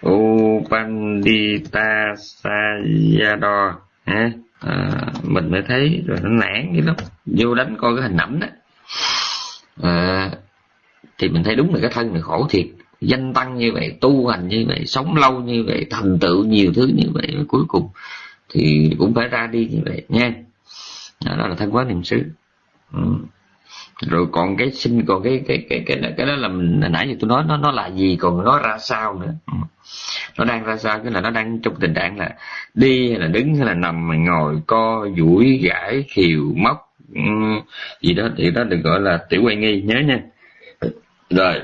Upandita Sayadaw ha à, mình mới thấy rồi nó nản cái lắm. Vô đánh coi cái hình ảnh đó. À, thì mình thấy đúng là cái thân này khổ thiệt. Danh tăng như vậy tu hành như vậy sống lâu như vậy thành tựu nhiều thứ như vậy cuối cùng thì cũng phải ra đi như vậy. Nha đó là thân quá niệm xứ. Ừ rồi còn cái sinh còn cái cái cái cái cái, cái đó là mình nãy giờ tôi nói nó nó là gì? Còn nó ra sao nữa? Ừ. nó đang ra sao? Cái là nó đang trong tình trạng là đi hay là đứng hay là nằm hay ngồi co duỗi gãi khiều móc ừ, gì đó. Thì đó được gọi là tiểu quay nghi. Nhớ nha. Rồi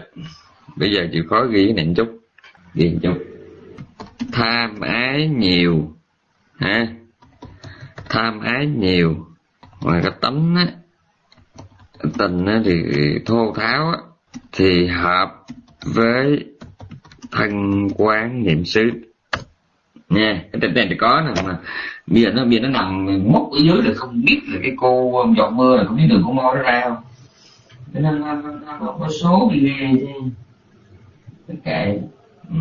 bây giờ chịu khó ghi cái này một chút. Ghi một chút. Tham ái nhiều. Ha? Tham ái nhiều. Ngoài cái tánh á tình thì thô tháo thì hợp với thân quán niệm xứ. Nha cái tình này thì có nè mà bây giờ nó bây giờ nó nằm mốc ở dưới là không biết là cái cô giọt mưa là không biết đường của mo nó ra không. Nên nó, nó, nó, nó có số đi nghe chứ. Tất cả ừ.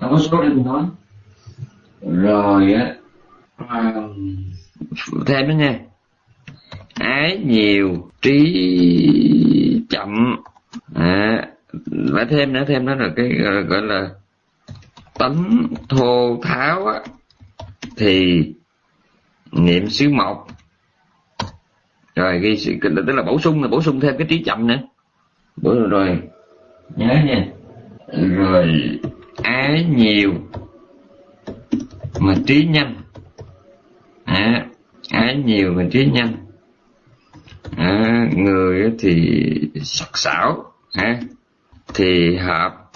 nó có số đi mình nói. Rồi á à, thêm nữa nha ái nhiều trí chậm. À, phải thêm nữa thêm đó là cái gọi là tánh thô tháo á. Thì niệm xứ một rồi ghi sự tức là bổ sung là bổ sung thêm cái trí chậm nữa. Bổ rồi, rồi nhớ nha. Rồi ái nhiều mà trí nhanh. À, ái nhiều mà trí nhanh người thì sắc sảo ha? Thì hợp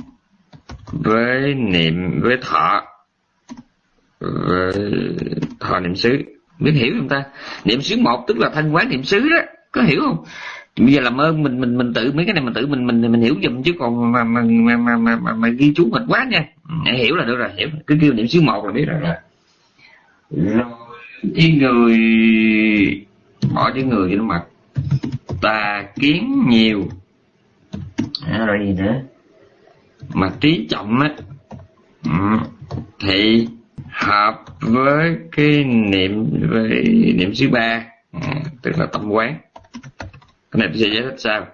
với niệm với thọ với thọ niệm xứ. Biết hiểu không ta? Niệm xứ một tức là thanh quán niệm xứ đó. Có hiểu không? Bây giờ làm ơn mình mình mình tự mấy cái này mình tự mình mình mình hiểu giùm chứ còn mà mà mà mà, mà, mà, mà ghi chú mệt quá nha. Để hiểu là được rồi hiểu. Cứ kêu niệm xứ một là biết rồi rồi cái người bỏ cái người cho nó mặt tà kiến nhiều. À, rồi gì nữa? Mà trí trọng á ừ, thì hợp với cái niệm với niệm thứ ba ừ, tức là tâm quán. Cái này tôi sẽ giải thích sao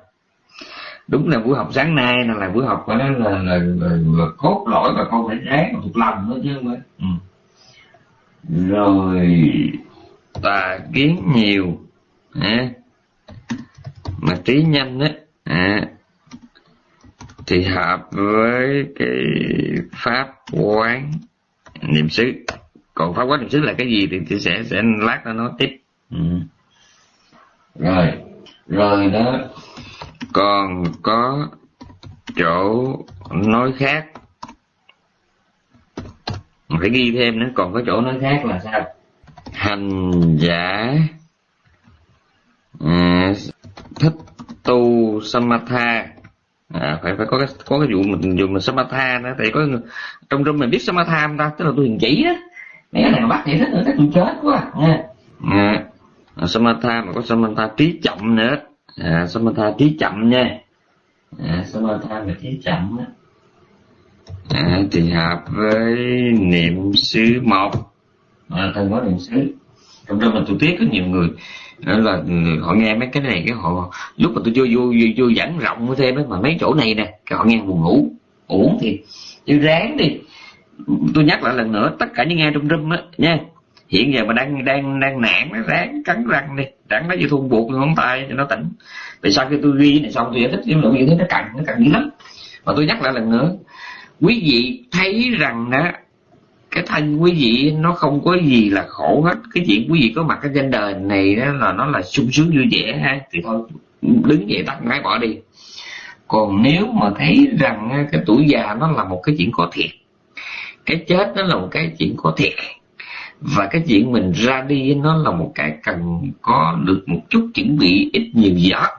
đúng là buổi học sáng nay là, là buổi học của nó là, là, là, là cốt lõi và con phải ráng thuộc lòng nữa chứ không phải. Ừ. rồi tà kiến nhiều à, mà trí nhanh á à, thì hợp với cái pháp quán niệm xứ. Còn pháp quán niệm xứ là cái gì thì tôi sẽ sẽ lát nó nói tiếp. Ừ. rồi. Rồi đó. Còn có chỗ nói khác. Phải ghi thêm nữa còn có chỗ nói khác là sao? Hành giả à, thích tu samatha. À, phải phải có cái có cái vụ mình dùng mình samatha đó tại có trong trong mình biết samatha không ta? Tức là tôi hiền chỉ đó. Mấy cái này mà bắt thì thích nữa chắc tôi chết quá. Nha à, à, samatha mà có samatha trí chậm nữa. À, samatha trí chậm nha. À, samatha mà trí chậm đó à, thì hợp với niệm xứ một. À, thân có niệm xứ. Trong đó mình tôi tiếc có nhiều người đó là ừ, họ nghe mấy cái này cái họ lúc mà tôi chưa vô vô, vô giảng rộng thêm ấy, mà mấy chỗ này nè cái họ nghe buồn ngủ uổng thì chứ ráng đi. Tôi nhắc lại lần nữa tất cả những nghe trong room á nha. Hiện giờ mà đang đang đang nạn nó ráng cắn răng đi. Ráng nó vô thun buộc ngón tay cho nó tỉnh. Vì sao khi tôi ghi này xong tôi giải thích cái nội dung nó cần nó cần dữ lắm. Mà tôi nhắc lại lần nữa quý vị thấy rằng đó cái thân quý vị, nó không có gì là khổ hết. Cái chuyện quý vị có mặt ở trên đời này đó là nó là sung sướng vui vẻ ha, thì thôi, đứng dậy tắt máy bỏ đi. Còn nếu mà thấy rằng cái tuổi già nó là một cái chuyện có thiệt, cái chết nó là một cái chuyện có thiệt, và cái chuyện mình ra đi nó là một cái cần có được một chút chuẩn bị ít nhiều giọt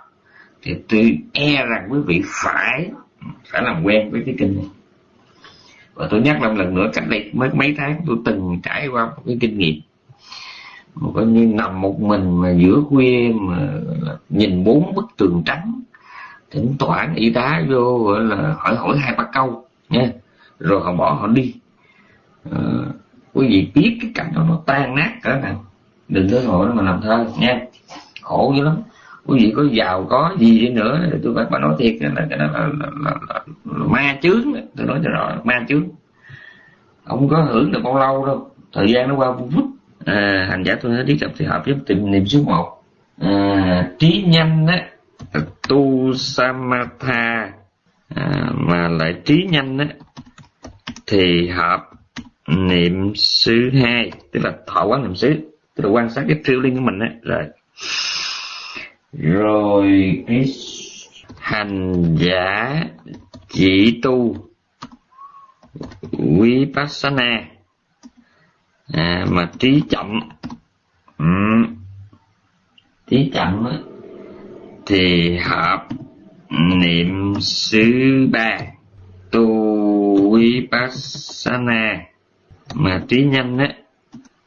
thì tôi e rằng quý vị phải phải làm quen với cái kinh này và tôi nhắc năm lần nữa cách đây mấy mấy tháng tôi từng trải qua một cái kinh nghiệm. Một coi như nằm một mình mà giữa khuya mà nhìn bốn bức tường trắng thỉnh thoảng y tá vô gọi là hỏi hỏi hai ba câu nha. Rồi họ bỏ họ đi. À, quý vị biết cái cảnh đó nó tan nát cỡ nào đừng có ngồi mà làm thơ nha. Khổ dữ lắm quý vị có giàu có gì đi nữa tôi phải bà nói thiệt là cái đó là, là, là, là, là, là ma chướng tôi nói cho rõ ma chướng. Không có hưởng được bao lâu đâu. Thời gian nó qua phút phút à, hành giả tôi nói đi tập thì hợp với tìm niệm số một. À, trí nhanh á tu samatha à, mà lại trí nhanh á thì hợp niệm xứ hai. Tức là thọ quán niệm xứ. Tức là quan sát cái triêu linh của mình á. Rồi rồi cái hành giả chỉ tu vipassana. À, mà trí chậm. Ừ. trí chậm á, thì hợp niệm xứ ba tu vipassana. Mà trí nhanh á.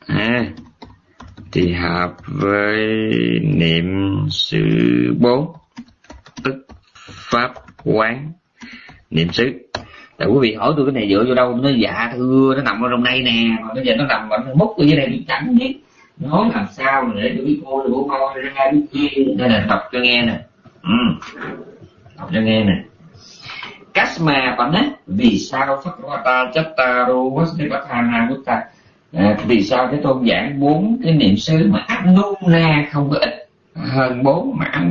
À, thì hợp với niệm sự bốn, tức pháp quán, niệm xứ tại quý vị hỏi tôi cái này dựa vô đâu, nó dạ thưa nó nằm ở trong đây nè, mà bây giờ nó nằm ở múc ở dưới đây bị chẳng biết nói làm sao mà để cho cái cô bố con ra biết chi đây là đọc cho nghe nè. Ừ. đọc cho nghe nè. Kasma Panna vì sao Phật Chattaro Vasudevakana Gutta à, vì sao cái tôn giảng bốn cái niệm xứ mà áp nôn na không có ít? Hơn bốn mà áp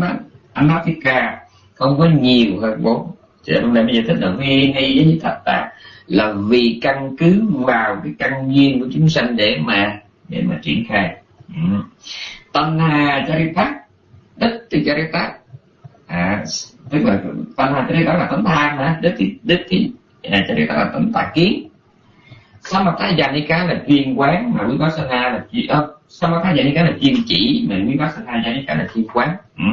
ca không có nhiều hơn bốn. Thì hôm nay bây giờ thích là vi ni với thật tà là vì căn cứ vào cái căn duyên của chúng sanh để mà để mà triển khai. Ừ. tân hà charita đích thì charita à, tức là tân hà charita là tánh tham hả đích thì đích thì à, charita là tánh tà kiến. Samatha Janika là chuyên quán mà Vipassana là chuyên uh, ờ, Samatha Janika là chuyên chỉ mà Vipassana Janika là chuyên quán. Ừ.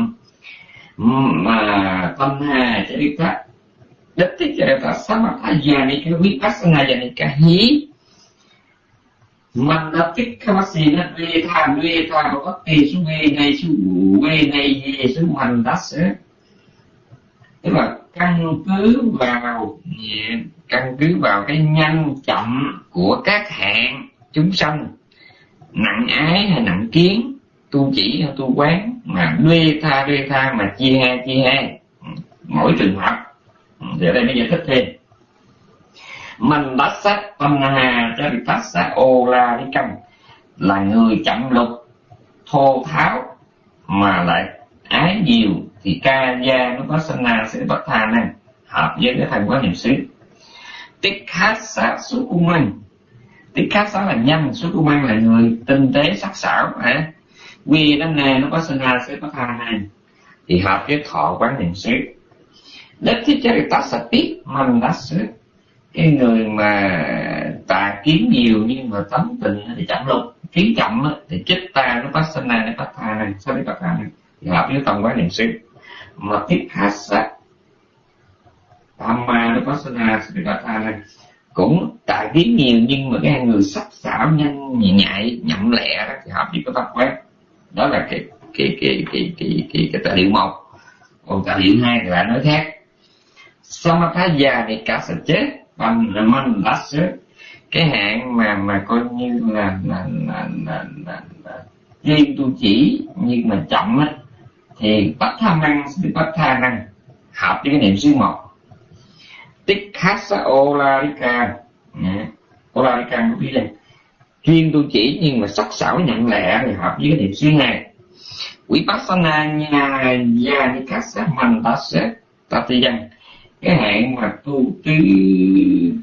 ừ mà tâm hà Charita detik Charita Samatha Janika Vipassana Janika hi Mandatik Kamasina Veta Veta Bhakti Su Ve Này Su Ve Này Ye Su Mandas tức là căn cứ vào căn cứ vào cái nhanh chậm của các hạng chúng sanh. Nặng ái hay nặng kiến, tu chỉ hay tu quán, mà đuê tha đuê tha mà chia hai chia hai. Ừ, mỗi trường hợp. Ừ, thì ở đây nó giải thích thêm. Mình đã sát tâm hà cho bị phát sát ô la đi cầm là người chậm lục, thô tháo mà lại ái nhiều thì ca gia nó có sana sẽ bất tha này, hợp với cái thành quá niệm xứ. Tích khát sát xuất cung minh tích khát sát là nhanh xuất cung minh là người tinh tế sắc sảo, hả? Quy năm nè nó có sana sẽ bất tha này, thì hợp với thọ quán niệm xứ. Đất thiết chế ta sạch biết mình đã xứ. Cái người mà tà kiến nhiều nhưng mà tấm tình thì chẳng lục, kiến chậm thì chết ta nó phát sinh này nó phát tha này sao biết phát tha này, thì hợp với tâm quán niệm xứ mà tiếp khát sát cũng tại kiến nhiều nhưng mà cái người sắc sảo nhanh nhạy nhậm lẹ đó thì hợp với cái tập quán đó là cái cái cái cái cái cái, cái tài liệu một còn tài liệu hai thì lại nói khác Samatha già thì cả sẽ chết bằng là mình đã cái hạn mà mà coi như là là là là, là, là riêng tu chỉ nhưng mà chậm á thì bất tham năng thì tha năng hợp với cái niệm xứ một tích khasa olarika olarika dạ. có biết là chuyên tu chỉ nhưng mà sắc sảo nhận lẹ thì hợp với cái niệm xứ hai vipassana nhà gia ni kasa mandasa dân cái hạn mà tu chỉ,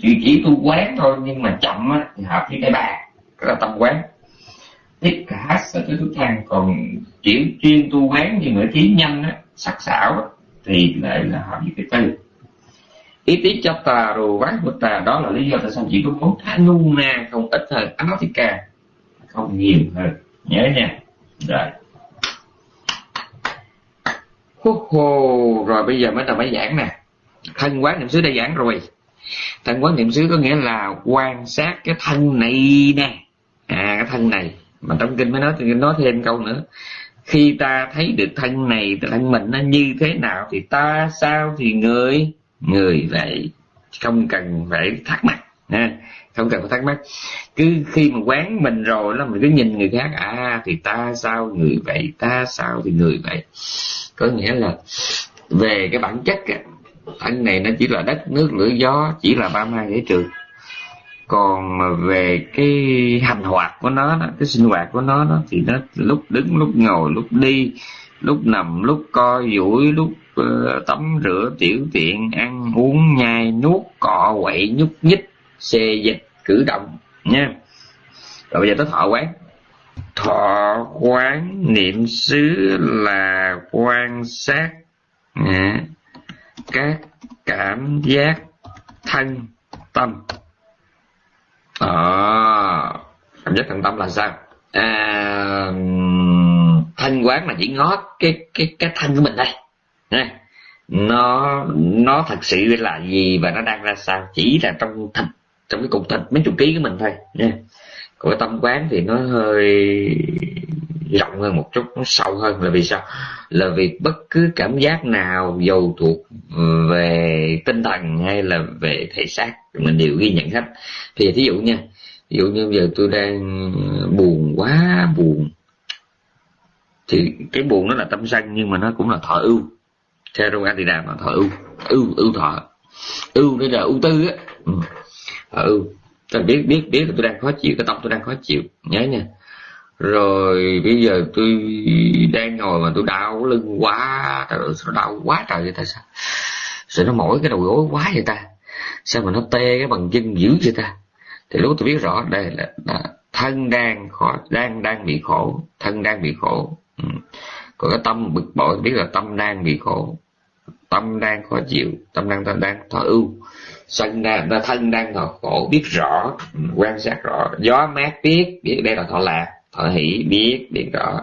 chỉ chỉ tu quán thôi nhưng mà chậm á, thì hợp với cái bà cái là tâm quán tất cả sẽ tới thức thang còn chỉ chuyên tu quán như người trí nhanh á, sắc sảo á, thì lại là hợp với cái tư ý tí cho tà rồi quán của tà đó là lý do tại sao chỉ có bốn tháng ngu na không ít hơn anatika không nhiều hơn. Nhớ nha. Rồi. Hô hô rồi bây giờ mới là mới giảng nè. Thân quán niệm xứ đã giảng rồi. Thân quán niệm xứ có nghĩa là quan sát cái thân này nè. À cái thân này mà trong kinh mới nói thì nói thêm câu nữa. Khi ta thấy được thân này, thân mình nó như thế nào thì ta sao thì người người vậy. Không cần phải thắc mắc, ha. không cần phải thắc mắc. Cứ khi mà quán mình rồi là mình cứ nhìn người khác à thì ta sao người vậy, ta sao thì người vậy. Có nghĩa là về cái bản chất á, thân này nó chỉ là đất, nước, lửa, gió, chỉ là ba mai để trường còn mà về cái hành hoạt của nó đó, cái sinh hoạt của nó đó thì nó lúc đứng lúc ngồi lúc đi lúc nằm lúc co duỗi lúc uh, tắm rửa tiểu tiện ăn uống nhai nuốt cọ quậy nhúc nhích xê dịch cử động nha. Rồi bây giờ tới thọ quán. Thọ quán niệm xứ là quan sát nha, các cảm giác thân tâm à, cảm giác thân tâm là sao? À, thanh quán là chỉ ngó cái cái cái thân của mình đây nha. Nó nó thật sự là gì và nó đang ra sao chỉ là trong thịt trong cái cục thịt mấy chục ký của mình thôi. Nha. Còn cái tâm quán thì nó hơi rộng hơn một chút, nó sâu hơn là vì sao? Là vì bất cứ cảm giác nào dầu thuộc về tinh thần hay là về thể xác, mình đều ghi nhận hết. Thì thí dụ nha ví dụ như giờ tôi đang buồn quá, buồn. Thì cái buồn nó là tâm sân, nhưng mà nó cũng là thọ ưu. Theo trong anh thì đàm là thọ ưu ưu ưu thọ. Ưu đây là ưu tư á. Ừ. thọ ưu. Tôi biết biết biết là tôi đang khó chịu, cái tâm tôi đang khó chịu. Nhớ nha rồi bây giờ tôi đang ngồi mà tôi đau lưng quá. Trời ơi nó đau quá trời vậy ta? Sao sao nó mỏi cái đầu gối quá vậy ta? Sao mà nó tê cái bằng chân dữ vậy ta? Thì lúc tôi biết rõ đây là, là thân đang khó đang đang bị khổ. Thân đang bị khổ. Ừ. còn cái tâm bực bội biết là tâm đang bị khổ. Tâm đang khó chịu tâm đang đang, đang thọ ưu. Sân đang thân đang thọ khổ biết rõ ừ, quan sát rõ. Gió mát biết biết đây là thọ lạc thở hỷ biết biết rõ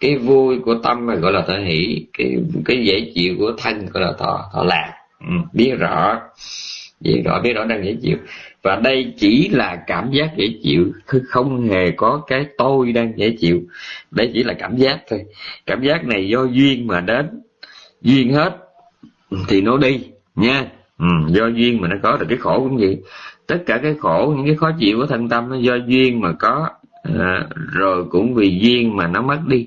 cái vui của tâm mà gọi là thở hỷ cái cái dễ chịu của thân gọi là thọ thọ lạc. Ừ, biết rõ biết rõ biết rõ đang dễ chịu. Và đây chỉ là cảm giác dễ chịu không hề có cái tôi đang dễ chịu. Đây chỉ là cảm giác thôi. Cảm giác này do duyên mà đến. Duyên hết thì nó đi nha. Ừ, do duyên mà nó có được cái khổ cũng vậy. Tất cả cái khổ những cái khó chịu của thân tâm nó do duyên mà có à, rồi cũng vì duyên mà nó mất đi.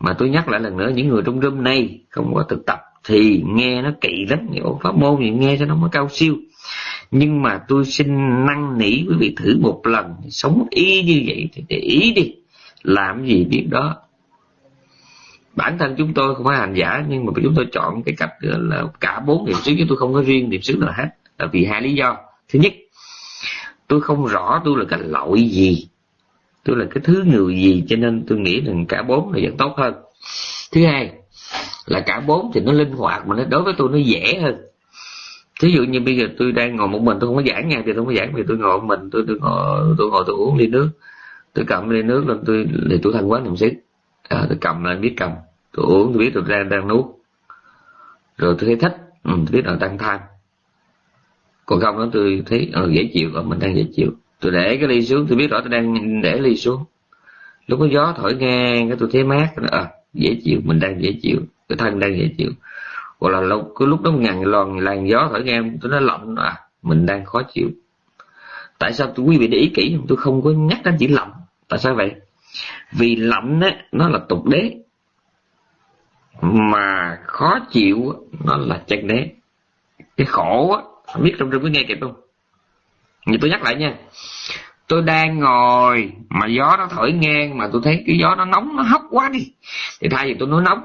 Mà tôi nhắc lại lần nữa những người trong room này không có thực tập thì nghe nó kỵ lắm. Những pháp môn thì nghe cho nó mới cao siêu. Nhưng mà tôi xin năn nỉ quý vị thử một lần. Sống y như vậy thì để ý đi. Làm gì biết đó. Bản thân chúng tôi không phải hành giả nhưng mà chúng tôi chọn cái cách là cả bốn niệm xứ chứ tôi không có riêng niệm xứ nào hết. Là vì hai lý do. Thứ nhất tôi không rõ tôi là cái loại gì tôi là cái thứ người gì cho nên tôi nghĩ rằng cả bốn là vẫn tốt hơn. Thứ hai là cả bốn thì nó linh hoạt mà nó đối với tôi nó dễ hơn. Thí dụ như bây giờ tôi đang ngồi một mình tôi không có giảng nha thì tôi không có giảng vì tôi ngồi một mình tôi tôi ngồi tôi ngồi tôi uống ly nước. Tôi cầm ly nước lên tôi thì tôi thanh quán làm xứ à, tôi cầm lên biết cầm. Tôi uống tôi biết tôi đang đang nuốt. Rồi tôi thấy thích ừ, tôi biết là tăng tham còn không đó tôi thấy ừ, dễ chịu rồi mình đang dễ chịu tôi để cái ly xuống tôi biết rõ tôi đang để ly xuống. Lúc có gió thổi ngang cái tôi thấy mát à, dễ chịu mình đang dễ chịu cái thân đang dễ chịu. Hoặc là lúc cái lúc đó ngàn lòn làn gió thổi ngang tôi nói lạnh à mình đang khó chịu. Tại sao tôi quý vị để ý kỹ tôi không có nhắc đến chỉ lạnh. Tại sao vậy? Vì lạnh á nó là tục đế. Mà khó chịu nó là chân đế. Cái khổ á biết trong rừng có nghe kịp không? Như tôi nhắc lại nha. Tôi đang ngồi mà gió nó thổi ngang mà tôi thấy cái gió nó nóng, nó hốc quá đi. Thì thay vì tôi nói nóng,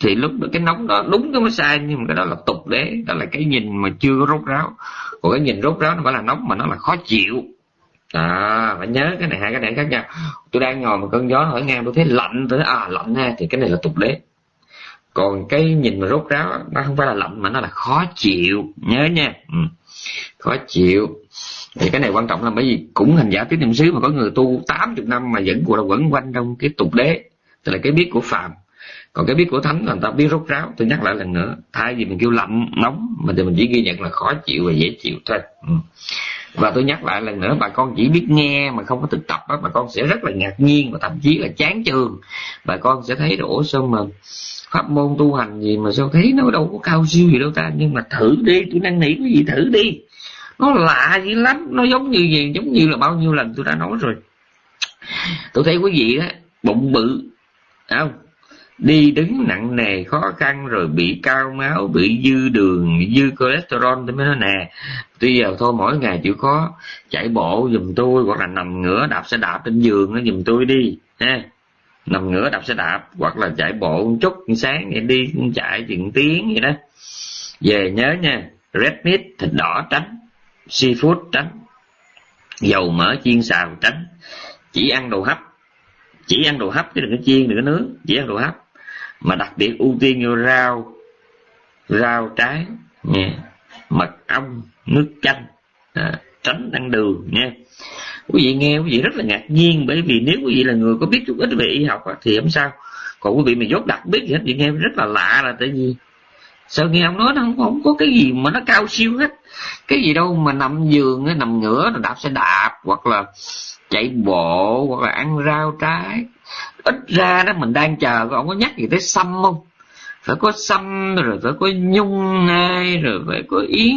thì lúc đó cái nóng đó đúng cái mới sai, nhưng mà cái đó là tục đế, đó là cái nhìn mà chưa có rốt ráo. Còn cái nhìn rốt ráo nó phải là nóng mà nó là khó chịu. À phải nhớ cái này, hai cái này khác nhau. Tôi đang ngồi một cơn gió thổi ngang, tôi thấy lạnh, tôi thấy à lạnh ha, thì cái này là tục đế. Còn cái nhìn mà rốt ráo nó không phải là lạnh mà nó là khó chịu. Nhớ nha. Ừ. khó chịu thì cái này quan trọng là bởi vì cũng hành giả tứ niệm xứ mà có người tu 80 năm mà vẫn là quẩn quanh trong cái tục đế. Tức là cái biết của phàm. Còn cái biết của thánh là người ta biết rốt ráo. Tôi nhắc lại lần nữa, thay vì mình kêu lạnh nóng mà thì mình chỉ ghi nhận là khó chịu và dễ chịu thôi. Ừ. và tôi nhắc lại lần nữa, bà con chỉ biết nghe mà không có thực tập đó bà con sẽ rất là ngạc nhiên và thậm chí là chán chường. Bà con sẽ thấy đổ sao mà pháp môn tu hành gì mà sao thấy nó đâu có cao siêu gì đâu ta. Nhưng mà thử đi, tôi năn nỉ cái gì thử đi nó lạ dữ lắm. Nó giống như gì? Giống như là bao nhiêu lần tôi đã nói rồi. Tôi thấy quý vị đó bụng bự không? Đi đứng nặng nề, khó khăn, rồi bị cao máu, bị dư đường dư cholesterol, tôi mới nói nè. Tuy giờ thôi, mỗi ngày chịu khó, chạy bộ, giùm tôi, hoặc là nằm ngửa đạp xe đạp trên giường nó giùm tôi đi, ha. Nằm ngửa đạp xe đạp, hoặc là chạy bộ một chút sáng để đi chạy chuyện tiếng vậy đó. Về nhớ nha, red meat, thịt đỏ tránh seafood tránh dầu mỡ chiên xào tránh chỉ ăn đồ hấp chỉ ăn đồ hấp chứ đừng có chiên đừng có nướng chỉ ăn đồ hấp. Mà đặc biệt ưu tiên vô rau rau trái nha mật ong nước chanh à, tránh ăn đường nha quý vị nghe quý vị rất là ngạc nhiên bởi vì nếu quý vị là người có biết chút ít về y học thì không sao. Còn quý vị mà dốt đặc biết gì hết thì nghe rất là lạ là tại vì sự nghe ông nói nó không, không có cái gì mà nó cao siêu hết. Cái gì đâu mà nằm giường nằm ngửa đạp xe đạp hoặc là chạy bộ hoặc là ăn rau trái. Ít ra đó mình đang chờ ông có nhắc gì tới xăm không? Phải có xăm rồi phải có nhung nai rồi phải có yến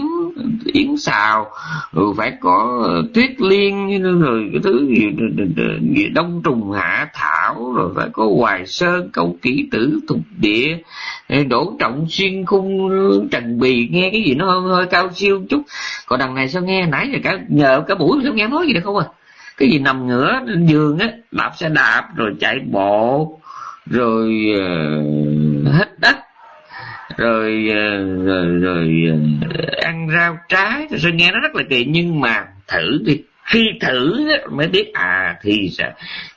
yến xào rồi phải có ờ, tuyết liên rồi cái thứ gì, gì đông trùng hạ thảo rồi phải có hoài sơn câu kỹ tử thục địa. Đổ trọng xuyên khung trần bì nghe cái gì nó hơi, hơi cao siêu chút. Còn đằng này sao nghe nãy giờ cả nhờ cả buổi sao nghe nói gì được không à? Cái gì nằm ngửa trên giường á đạp xe đạp rồi chạy bộ rồi uh, hết đất. Rồi, ờ, rồi rồi ờ, ăn rau trái. Rồi nghe nó rất là kỳ nhưng mà thử đi. Khi thử mới biết à thì sao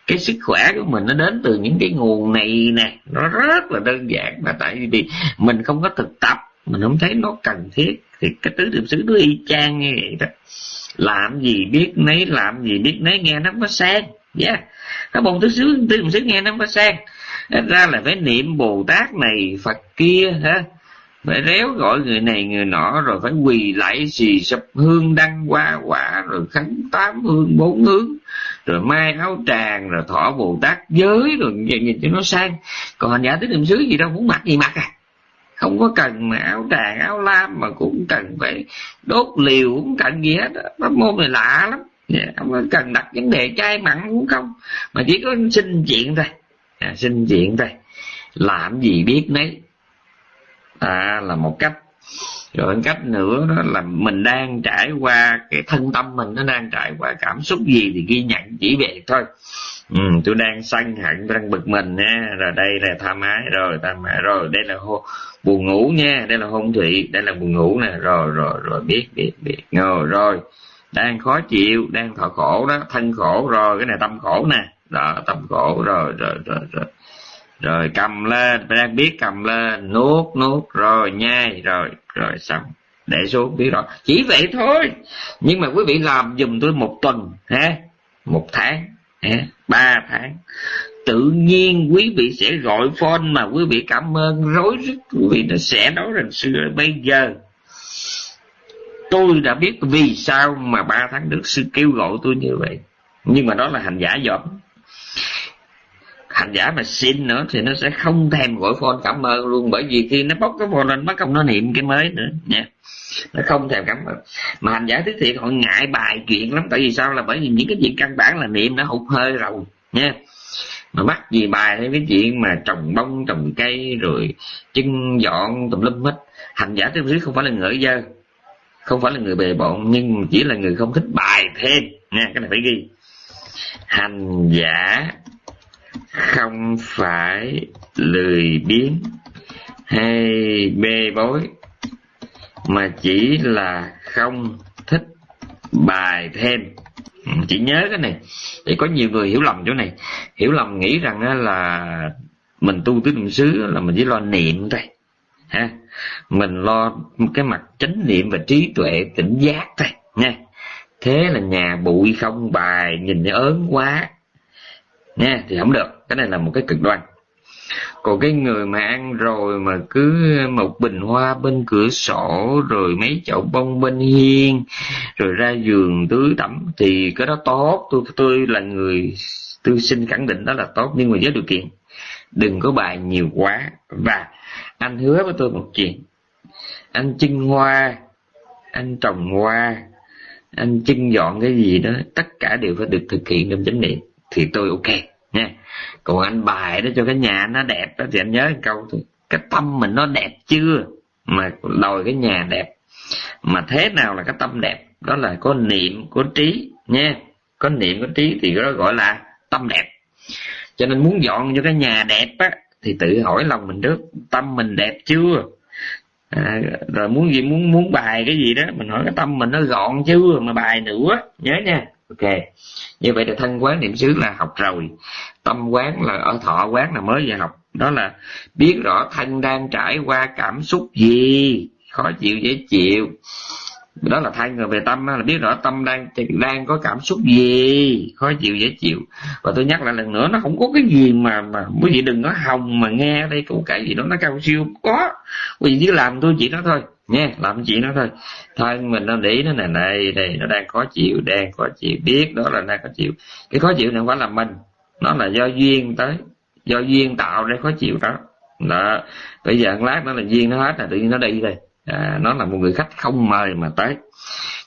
cái sức khỏe của mình nó đến từ những cái nguồn này nè. Nó rất là đơn giản mà tại vì mình không có thực tập mình không thấy nó cần thiết thì cái tứ niệm xứ nó y chang như vậy đó. Làm gì biết nấy làm gì biết nấy nghe nó có sang. Yeah. cái bồn tứ xứ tứ niệm xứ nghe nó có sang ra là phải niệm bồ tát này phật kia ha phải réo gọi người này người nọ rồi phải quỳ lại xì sập hương đăng hoa quả rồi khánh tám hương bốn hướng rồi mai áo tràng rồi thọ bồ tát giới rồi nhìn, nhìn cho nó sang. Còn hành giả tới niệm xứ gì đâu muốn mặc gì mặc à? Không có cần mà áo tràng áo lam mà cũng cần phải đốt liều cũng cần gì hết pháp môn này lạ lắm. Dạ, không có cần đặt vấn đề chai mặn cũng không. Mà chỉ có xin chuyện thôi à, xin chuyện thôi làm gì biết nấy. À, là một cách. Rồi cách nữa đó là mình đang trải qua cái thân tâm mình nó đang trải qua cảm xúc gì thì ghi nhận chỉ về thôi. Ừ, tôi đang sân hận tôi đang bực mình nha. Rồi đây là tham ái rồi tham ái rồi đây là hô, buồn ngủ nha. Đây là hôn thủy đây là buồn ngủ nè. Rồi rồi rồi biết biết biết. Rồi rồi. Đang khó chịu đang thọ khổ đó thân khổ rồi cái này tâm khổ nè đó, tầm cổ rồi rồi rồi rồi. Rồi cầm lên đang biết cầm lên, nuốt nuốt, rồi nhai, rồi rồi xong. Để xuống, biết rồi. Chỉ vậy thôi. Nhưng mà quý vị làm dùm tôi một tuần ha một tháng ha ba tháng. Tự nhiên quý vị sẽ gọi phone mà quý vị cảm ơn. Rối rít, quý vị nó sẽ nói rằng xưa bây giờ. Tôi đã biết vì sao mà ba tháng trước sư kêu gọi tôi như vậy. Nhưng mà đó là hành giả dọn hành giả mà xin nữa thì nó sẽ không thèm gọi phone cảm ơn luôn. Bởi vì khi nó bóc cái phone lên, bắt công nó niệm cái mới nữa. Nha. Nó không thèm cảm ơn. Mà hành giả thứ thiệt họ ngại bài chuyện lắm. Tại vì sao? Là bởi vì những cái chuyện căn bản là niệm nó hụt hơi rồi. Nha. Mà bắt gì bài hay cái chuyện mà trồng bông, trồng cây, rồi chân dọn, tùm lum hết. Hành giả thứ không phải là người dơ, không phải là người bề bộn, nhưng chỉ là người không thích bài thêm. Nha, cái này phải ghi. Hành giả không phải lười biếng hay bê bối, mà chỉ là không thích bài thêm. Ừ, chỉ nhớ cái này, để có nhiều người hiểu lầm chỗ này. Hiểu lầm nghĩ rằng là mình tu tứ niệm xứ là mình chỉ lo niệm thôi, ha. Mình lo cái mặt chánh niệm và trí tuệ tỉnh giác thôi, nha. Thế là nhà bụi không bài, nhìn nó ớn quá nha thì không được, cái này là một cái cực đoan. Còn cái người mà ăn rồi mà cứ một bình hoa bên cửa sổ, rồi mấy chậu bông bên hiên, rồi ra giường tưới tắm thì cái đó tốt. Tôi tôi là người, tôi xin khẳng định đó là tốt, nhưng mà với điều kiện, đừng có bài nhiều quá. Và anh hứa với tôi một chuyện. Anh chưng hoa, anh trồng hoa, anh chưng dọn cái gì đó, tất cả đều phải được thực hiện trong chánh niệm thì tôi ok nha. Còn anh bài đó cho cái nhà nó đẹp đó thì anh nhớ một câu thôi cái tâm mình nó đẹp chưa mà đòi cái nhà đẹp? Mà thế nào là cái tâm đẹp? Đó là có niệm có trí nha. Có niệm có trí thì đó gọi là tâm đẹp. Cho nên muốn dọn cho cái nhà đẹp á thì tự hỏi lòng mình trước tâm mình đẹp chưa? À, rồi muốn gì muốn muốn bài cái gì đó mình hỏi cái tâm mình nó gọn chưa mà bài nữa nhớ nha ok. Như vậy là thân quán niệm xứ là học rồi. Tâm quán là, ở thọ quán là mới vừa học. Đó là biết rõ thân đang trải qua cảm xúc gì. Khó chịu, dễ chịu. Đó là thay người về tâm là biết rõ tâm đang đang có cảm xúc gì. Khó chịu, dễ chịu. Và tôi nhắc lại lần nữa, nó không có cái gì mà mà, quý vị đừng có hồng mà nghe đây câu cái gì đó, nó cao siêu có. Quý vị chỉ làm tôi chỉ đó thôi nha làm chuyện nó thôi. Thôi mình nó để nó này này này nó đang khó chịu đang khó chịu biết đó là đang khó chịu. Cái khó chịu này không phải là mình nó là do duyên tới do duyên tạo ra khó chịu đó. Đó bây giờ lát nó là duyên nó hết là tự nhiên nó đi rồi. À, nó là một người khách không mời mà tới.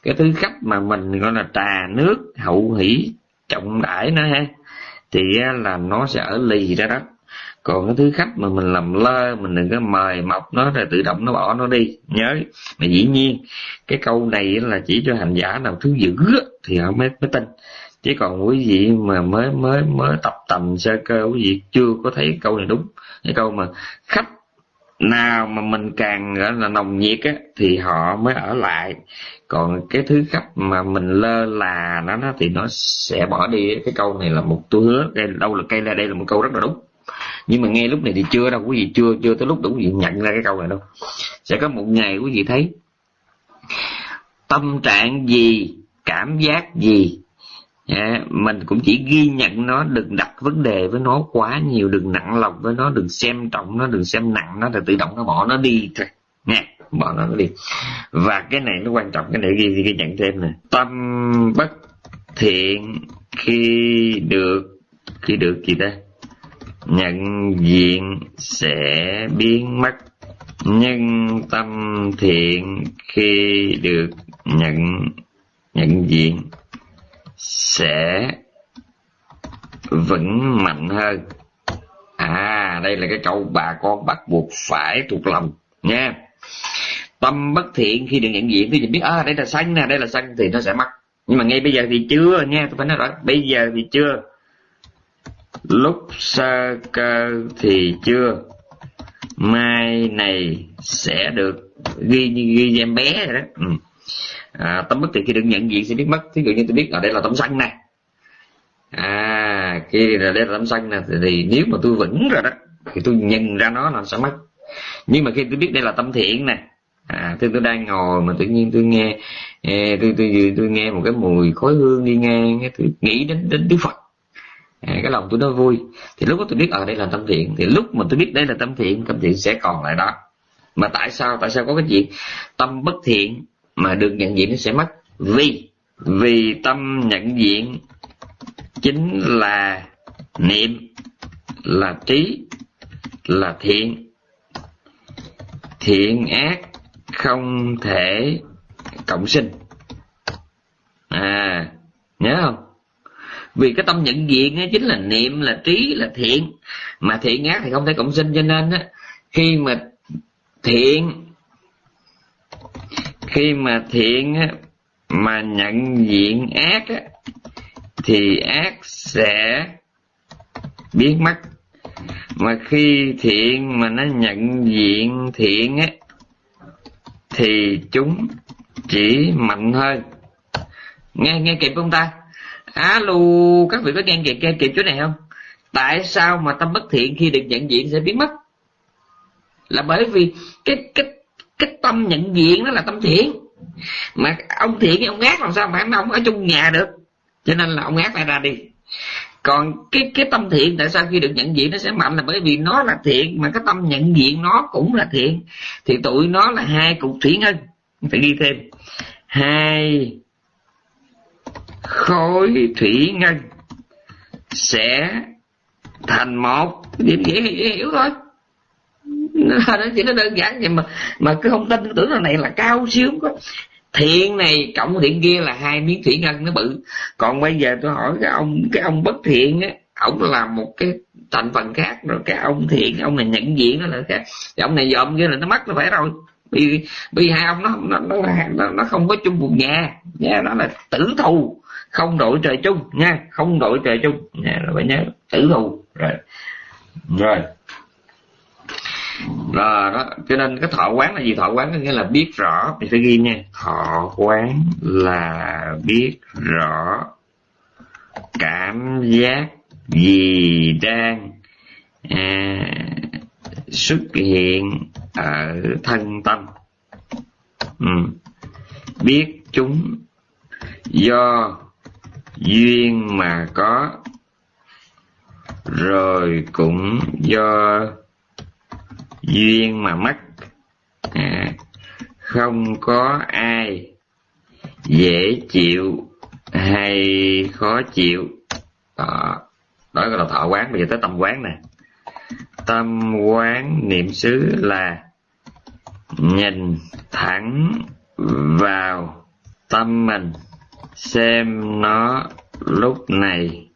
Cái thứ khách mà mình gọi là trà nước hậu hỷ trọng đãi nó ha thì là nó sẽ ở lì ra đó còn cái thứ khách mà mình làm lơ, mình đừng có mời mọc nó rồi tự động nó bỏ nó đi. Nhớ. Mà dĩ nhiên, cái câu này là chỉ cho hành giả nào thứ dữ thì họ mới mới tin. Chứ còn quý vị mà mới mới mới tập tầm sơ cơ, quý vị chưa có thấy câu này đúng. Cái câu mà khách nào mà mình càng, gọi là, nồng nhiệt á, thì họ mới ở lại. Còn cái thứ khách mà mình lơ là nó nó thì nó sẽ bỏ đi. Cái câu này là một, tôi hứa đây, đâu là cây là đây là một câu rất là đúng nhưng mà nghe lúc này thì chưa đâu quý vị chưa chưa tới lúc đủ quý vị nhận ra cái câu này đâu. Sẽ có một ngày quý vị thấy tâm trạng gì cảm giác gì à, mình cũng chỉ ghi nhận nó đừng đặt vấn đề với nó quá nhiều đừng nặng lòng với nó đừng xem trọng nó đừng xem nặng nó thì tự động nó bỏ nó đi thôi. Nha bỏ nó đi. Và cái này nó quan trọng cái này ghi ghi nhận thêm nè. Tâm bất thiện khi được khi được gì ta? Nhận diện sẽ biến mất nhưng tâm thiện khi được nhận nhận diện sẽ vững mạnh hơn. À đây là cái câu bà con bắt buộc phải thuộc lòng nha. Tâm bất thiện khi được nhận diện thì biết à đây là sanh nè, đây là sanh thì nó sẽ mất. Nhưng mà ngay bây giờ thì chưa nha, tôi phải nói rõ, bây giờ thì chưa lúc sơ cơ thì chưa. Mai này sẽ được ghi ghi em bé rồi đó. Ừ. À, tâm bất thì khi được nhận diện sẽ biết mất. Thí dụ như tôi biết ở đây là tâm xanh nè à khi là đây là tâm à, xanh nè thì, thì nếu mà tôi vững rồi đó thì tôi nhận ra nó là sẽ mất. Nhưng mà khi tôi biết đây là tâm thiện nè à tôi tôi đang ngồi mà tự nhiên tôi nghe tôi tôi tôi, tôi nghe một cái mùi khói hương đi ngang tôi nghĩ đến đến đức phật cái lòng tôi nó vui. Thì lúc đó tôi biết ở đây là tâm thiện. Thì lúc mà tôi biết đây là tâm thiện tâm thiện sẽ còn lại đó. Mà tại sao? Tại sao có cái chuyện tâm bất thiện mà được nhận diện nó sẽ mất. Vì vì tâm nhận diện chính là niệm, là trí, là thiện. Thiện ác không thể cộng sinh. À nhớ không? Vì cái tâm nhận diện ấy chính là niệm là trí là thiện. Mà thiện ác thì không thể cộng sinh cho nên á khi mà thiện khi mà thiện á, mà nhận diện ác á, thì ác sẽ biến mất. Mà khi thiện mà nó nhận diện thiện á thì chúng chỉ mạnh hơn. Nghe nghe kịp không ta? Alo các vị có nghe kịp nghe kịp chỗ này không? Tại sao mà tâm bất thiện khi được nhận diện sẽ biến mất? Là bởi vì cái cái cái tâm nhận diện nó là tâm thiện. Mà ông thiện với ông ác làm sao mà ông ở chung nhà được? Cho nên là ông ác phải ra đi. Còn cái cái tâm thiện tại sao khi được nhận diện nó sẽ mạnh là bởi vì nó là thiện, mà cái tâm nhận diện nó cũng là thiện. Thì tụi nó là hai cục thủy ngân. Phải đi thêm. Hai khối thủy ngân sẽ thành một. Điểm dễ hiểu thôi. Nó chỉ nó đơn giản vậy mà mà cứ không tin tưởng là này là cao siêu có. Thiện này cộng thiện kia là hai miếng thủy ngân nó bự. Còn bây giờ tôi hỏi cái ông cái ông bất thiện á ông làm một cái thành phần khác rồi cái ông thiện ông này nhận diện nó là khác. Thì ông này dòm kia là nó mất nó phải rồi. Vì vì hai ông nó nó nó, nó, nó không có chung một nhà. Nhà nó là tử thù không đội trời chung nha không đội trời chung. Nha rồi phải nhớ tử thù rồi. Rồi. Rồi đó cho nên cái thọ quán là gì? Thọ quán có nghĩa là biết rõ. Thì phải ghi nha. Thọ quán là biết rõ cảm giác gì đang à, xuất hiện ở thân tâm. Ừ. biết chúng do duyên mà có rồi cũng do duyên mà mất. À, không có ai dễ chịu hay khó chịu. Đó đó là thọ quán. Bây giờ tới tâm quán nè. Tâm quán niệm xứ là nhìn thẳng vào tâm mình xem nó lúc này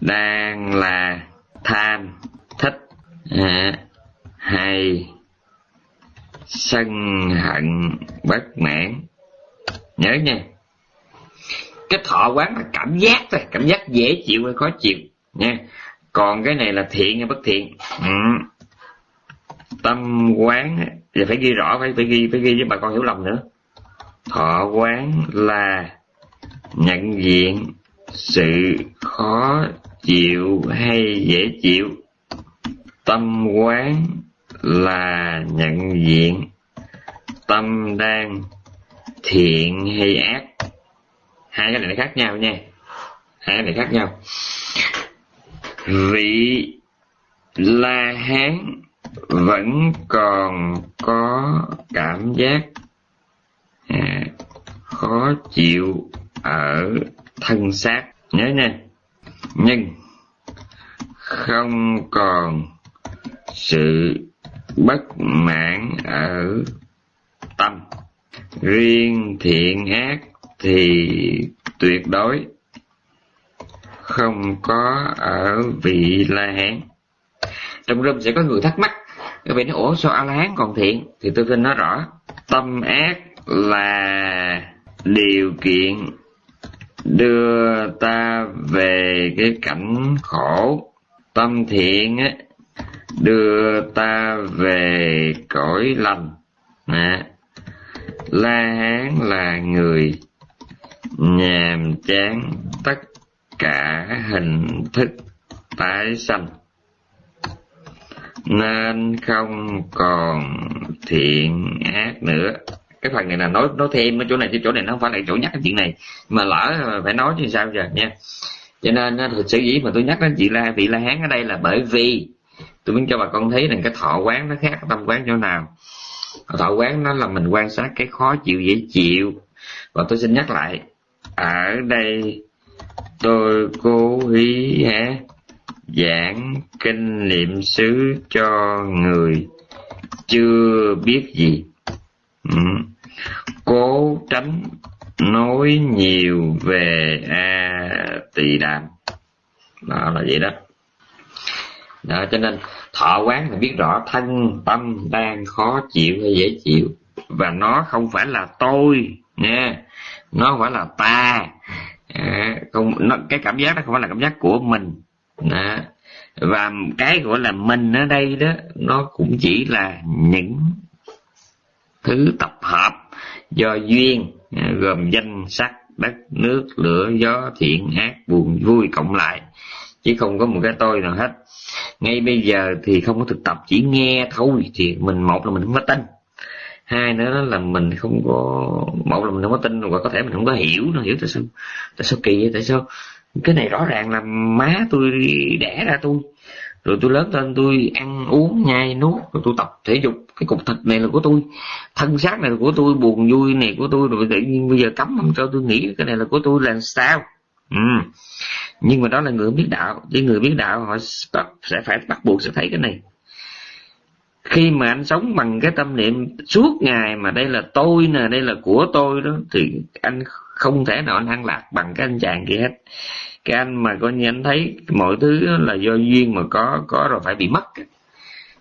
đang là tham thích à, hay sân hận bất mãn. Nhớ nha. Cái thọ quán là cảm giác thôi cảm giác dễ chịu hay khó chịu nha. Còn cái này là thiện hay bất thiện? Ừ. tâm quán thì phải ghi rõ phải phải ghi phải ghi với bà con hiểu lầm nữa thọ quán là nhận diện sự khó chịu hay dễ chịu. Tâm quán là nhận diện tâm đang thiện hay ác. Hai cái này nó khác nhau nha. Hai cái này khác nhau. Vị la hán vẫn còn có cảm giác Ừ, khó chịu ở thân xác. Nhớ nha. Nhưng không còn sự bất mãn ở tâm. Riêng thiện ác thì tuyệt đối không có ở vị la hán trong râm sẽ có người thắc mắc, các vị nói, ủa, sao a la hán còn thiện? Thì tôi xin nói rõ, tâm ác là điều kiện đưa ta về cái cảnh khổ tâm thiện á đưa ta về cõi lành. À, la hán là người nhàm chán tất cả hình thức tái sanh nên không còn thiện ác nữa cái phần này là nói nói thêm ở chỗ này, chứ chỗ này nó không phải là chỗ nhắc cái chuyện này. Mà lỡ phải nói chứ sao giờ, nha. Cho nên thực sự dĩ mà tôi nhắc đến chị la, vị la hán ở đây là bởi vì tôi muốn cho bà con thấy rằng cái thọ quán nó khác, tâm quán chỗ nào. Thọ quán nó là mình quan sát cái khó chịu, dễ chịu. Và tôi xin nhắc lại, ở đây tôi cố ý hả giảng kinh niệm xứ cho người chưa biết gì. Ừ cố tránh nói nhiều về a tỳ đàm đó là vậy đó. Đó cho nên thọ quán là biết rõ thân tâm đang khó chịu hay dễ chịu. Và nó không phải là tôi nha. Nó không phải là ta. À, không nó, cái cảm giác đó không phải là cảm giác của mình. Đó. và cái gọi là mình ở đây đó nó cũng chỉ là những thứ tập hợp do duyên à, gồm danh sắc, đất, nước, lửa, gió, thiện, ác, buồn, vui cộng lại. Chứ không có một cái tôi nào hết. Ngay bây giờ thì không có thực tập, chỉ nghe thôi thì mình, một là mình không có tin. Hai nữa là mình không có, một là mình không có tin và có thể mình không có hiểu nó hiểu tại sao? Tại sao kỳ vậy? Tại sao? Cái này rõ ràng là má tôi đẻ ra tôi. Rồi tôi lớn lên tôi ăn uống, nhai nuốt, rồi tôi tập thể dục cái cục thịt này là của tôi. Thân xác này là của tôi, buồn vui này của tôi, rồi tự nhiên bây giờ cấm không cho tôi nghĩ cái này là của tôi là sao? Ừ. nhưng mà đó là người biết đạo. Chứ người biết đạo, họ sẽ phải bắt buộc sẽ thấy cái này. Khi mà anh sống bằng cái tâm niệm, suốt ngày mà đây là tôi nè, đây là của tôi đó, thì anh không thể nào anh an lạc bằng cái anh chàng kia hết. Cái anh mà coi như anh thấy mọi thứ là do duyên mà có có rồi phải bị mất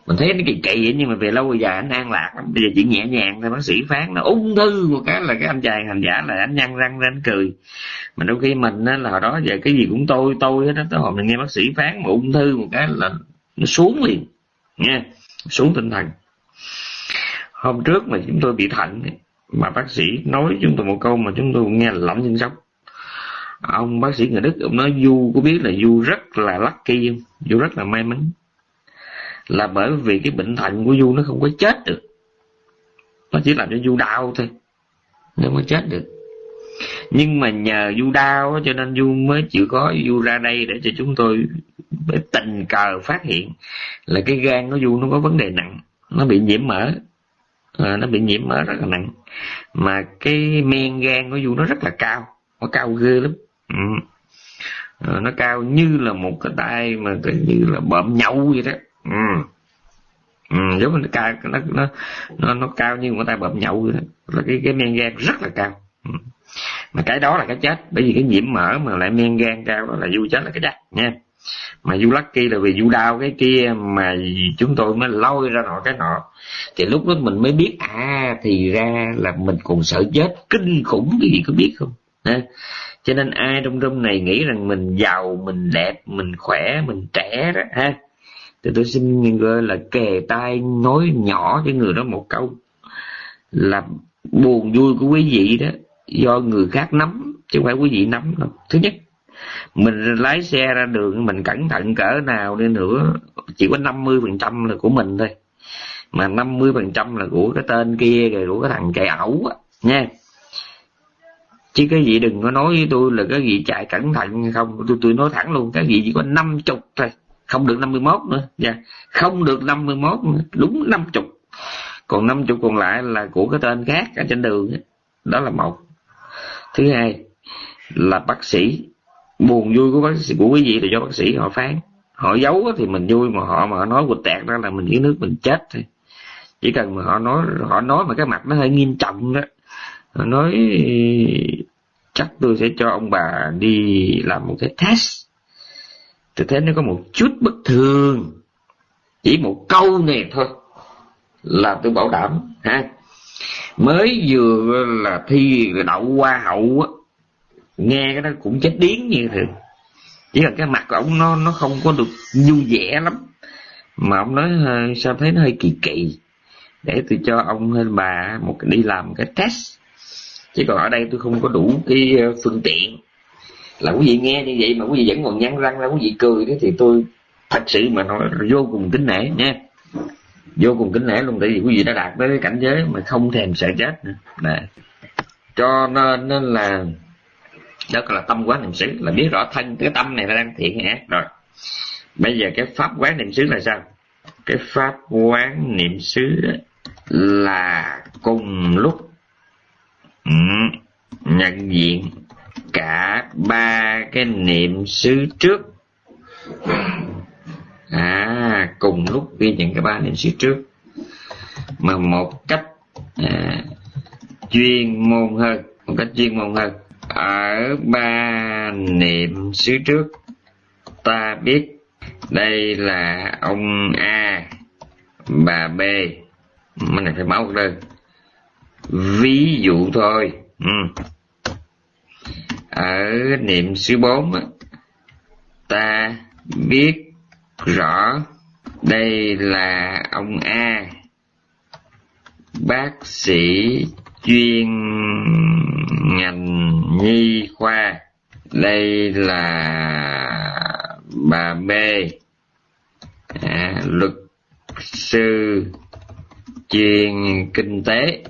mình thấy nó kỳ kỳ nhưng mà về lâu về dài anh an lạc lắm. Bây giờ chỉ nhẹ nhàng thôi, bác sĩ phán nó ung thư một cái là cái anh chàng hành giả là anh nhăn răng ra anh cười. Mà đôi khi mình á, là hồi đó giờ cái gì cũng tôi tôi hết đó tới hồi mình nghe bác sĩ phán mà ung thư một cái là nó xuống liền, nha, xuống tinh thần. Hôm trước mà chúng tôi bị thận mà bác sĩ nói chúng tôi một câu mà chúng tôi nghe là lỏng chân sốc ông bác sĩ người đức ông nói, du, có biết là du rất là lucky không? Du rất là may mắn là bởi vì cái bệnh thận của du nó không có chết được. Nó chỉ làm cho du đau thôi nó mới chết được. Nhưng mà nhờ du đau cho nên du mới chịu có du ra đây để cho chúng tôi tình cờ phát hiện là cái gan của du nó có vấn đề nặng nó bị nhiễm mỡ. À, nó bị nhiễm mỡ rất là nặng. Mà cái men gan của du nó rất là cao nó cao ghê lắm. Ừ. à, nó cao như là một cái tay mà như là bợm nhậu vậy đó ừ. Ừ, giống như nó cao nó nó nó, nó cao như một tay bợm nhậu vậy đó. Là cái cái men gan rất là cao. Ừ. mà cái đó là cái chết bởi vì cái nhiễm mỡ mà lại men gan cao đó là du chết là cái chết nha. Mà du lucky là vì du đau cái kia mà chúng tôi mới lôi ra nọ cái nọ. Thì lúc đó mình mới biết à thì ra là mình còn sợ chết kinh khủng cái gì có biết không ha cho nên ai trong room này nghĩ rằng mình giàu mình đẹp mình khỏe mình trẻ đó ha thì tôi xin gọi là kề tai nói nhỏ cho người đó một câu là buồn vui của quý vị đó, do người khác nắm, chứ không phải quý vị nắm đâu. Thứ nhất, mình lái xe ra đường mình cẩn thận cỡ nào đi nữa, chỉ có năm mươi phần trăm là của mình thôi. Mà năm mươi phần trăm là của cái tên kia, rồi của cái thằng chạy ẩu á, nha. Chứ cái gì đừng có nói với tôi là cái gì chạy cẩn thận không. Tôi tôi nói thẳng luôn, cái gì chỉ có năm chục thôi không được năm mươi mốt nữa. Dạ, không được năm mươi mốt nữa. Đúng năm chục còn năm chục còn lại là của cái tên khác ở trên đường đó là một. Thứ hai là bác sĩ. Buồn vui của bác sĩ của quý vị là do bác sĩ họ phán. Họ giấu thì mình vui mà họ mà họ nói quỳnh tẹt ra là mình dưới nước mình chết thôi. Chỉ cần mà họ nói họ nói mà cái mặt nó hơi nghiêm trọng đó. Họ nói chắc tôi sẽ cho ông bà đi làm một cái test tôi thấy nó có một chút bất thường. Chỉ một câu này thôi là tôi bảo đảm, ha. Mới vừa là thi đậu hoa hậu á, nghe cái đó cũng chết điếng như thường. Chỉ là cái mặt của ông nó nó không có được vui vẻ lắm. Mà ông nói ờ, sao thấy nó hơi kỳ kỳ? Để tôi cho ông hay bà một đi làm cái test. Chứ còn ở đây tôi không có đủ cái ờ, phương tiện là quý vị nghe như vậy mà quý vị vẫn còn nhăn răng ra quý vị cười đó thì tôi thật sự mà nói vô cùng kính nể nha. Vô cùng kính nể luôn tại vì quý vị đã đạt tới cái cảnh giới mà không thèm sợ chết nữa. Đấy. cho nên, nên là đó là tâm quán niệm xứ là biết rõ thân cái tâm này nó đang thiện hay ác rồi. Bây giờ cái pháp quán niệm xứ là sao? Cái pháp quán niệm xứ là cùng lúc ừ, nhận diện cả ba cái niệm xứ trước. À cùng lúc ghi nhận cái ba niệm xứ trước. Mà một cách à, chuyên môn hơn một cách chuyên môn hơn ở ba niệm xứ trước ta biết đây là ông a bà b. Mình phải báo đơn. Ví dụ thôi. Ừ ở niệm xứ bốn ta biết rõ đây là ông a. Bác sĩ chuyên ngành nhi khoa. Đây là bà b. À, luật sư chuyên kinh tế.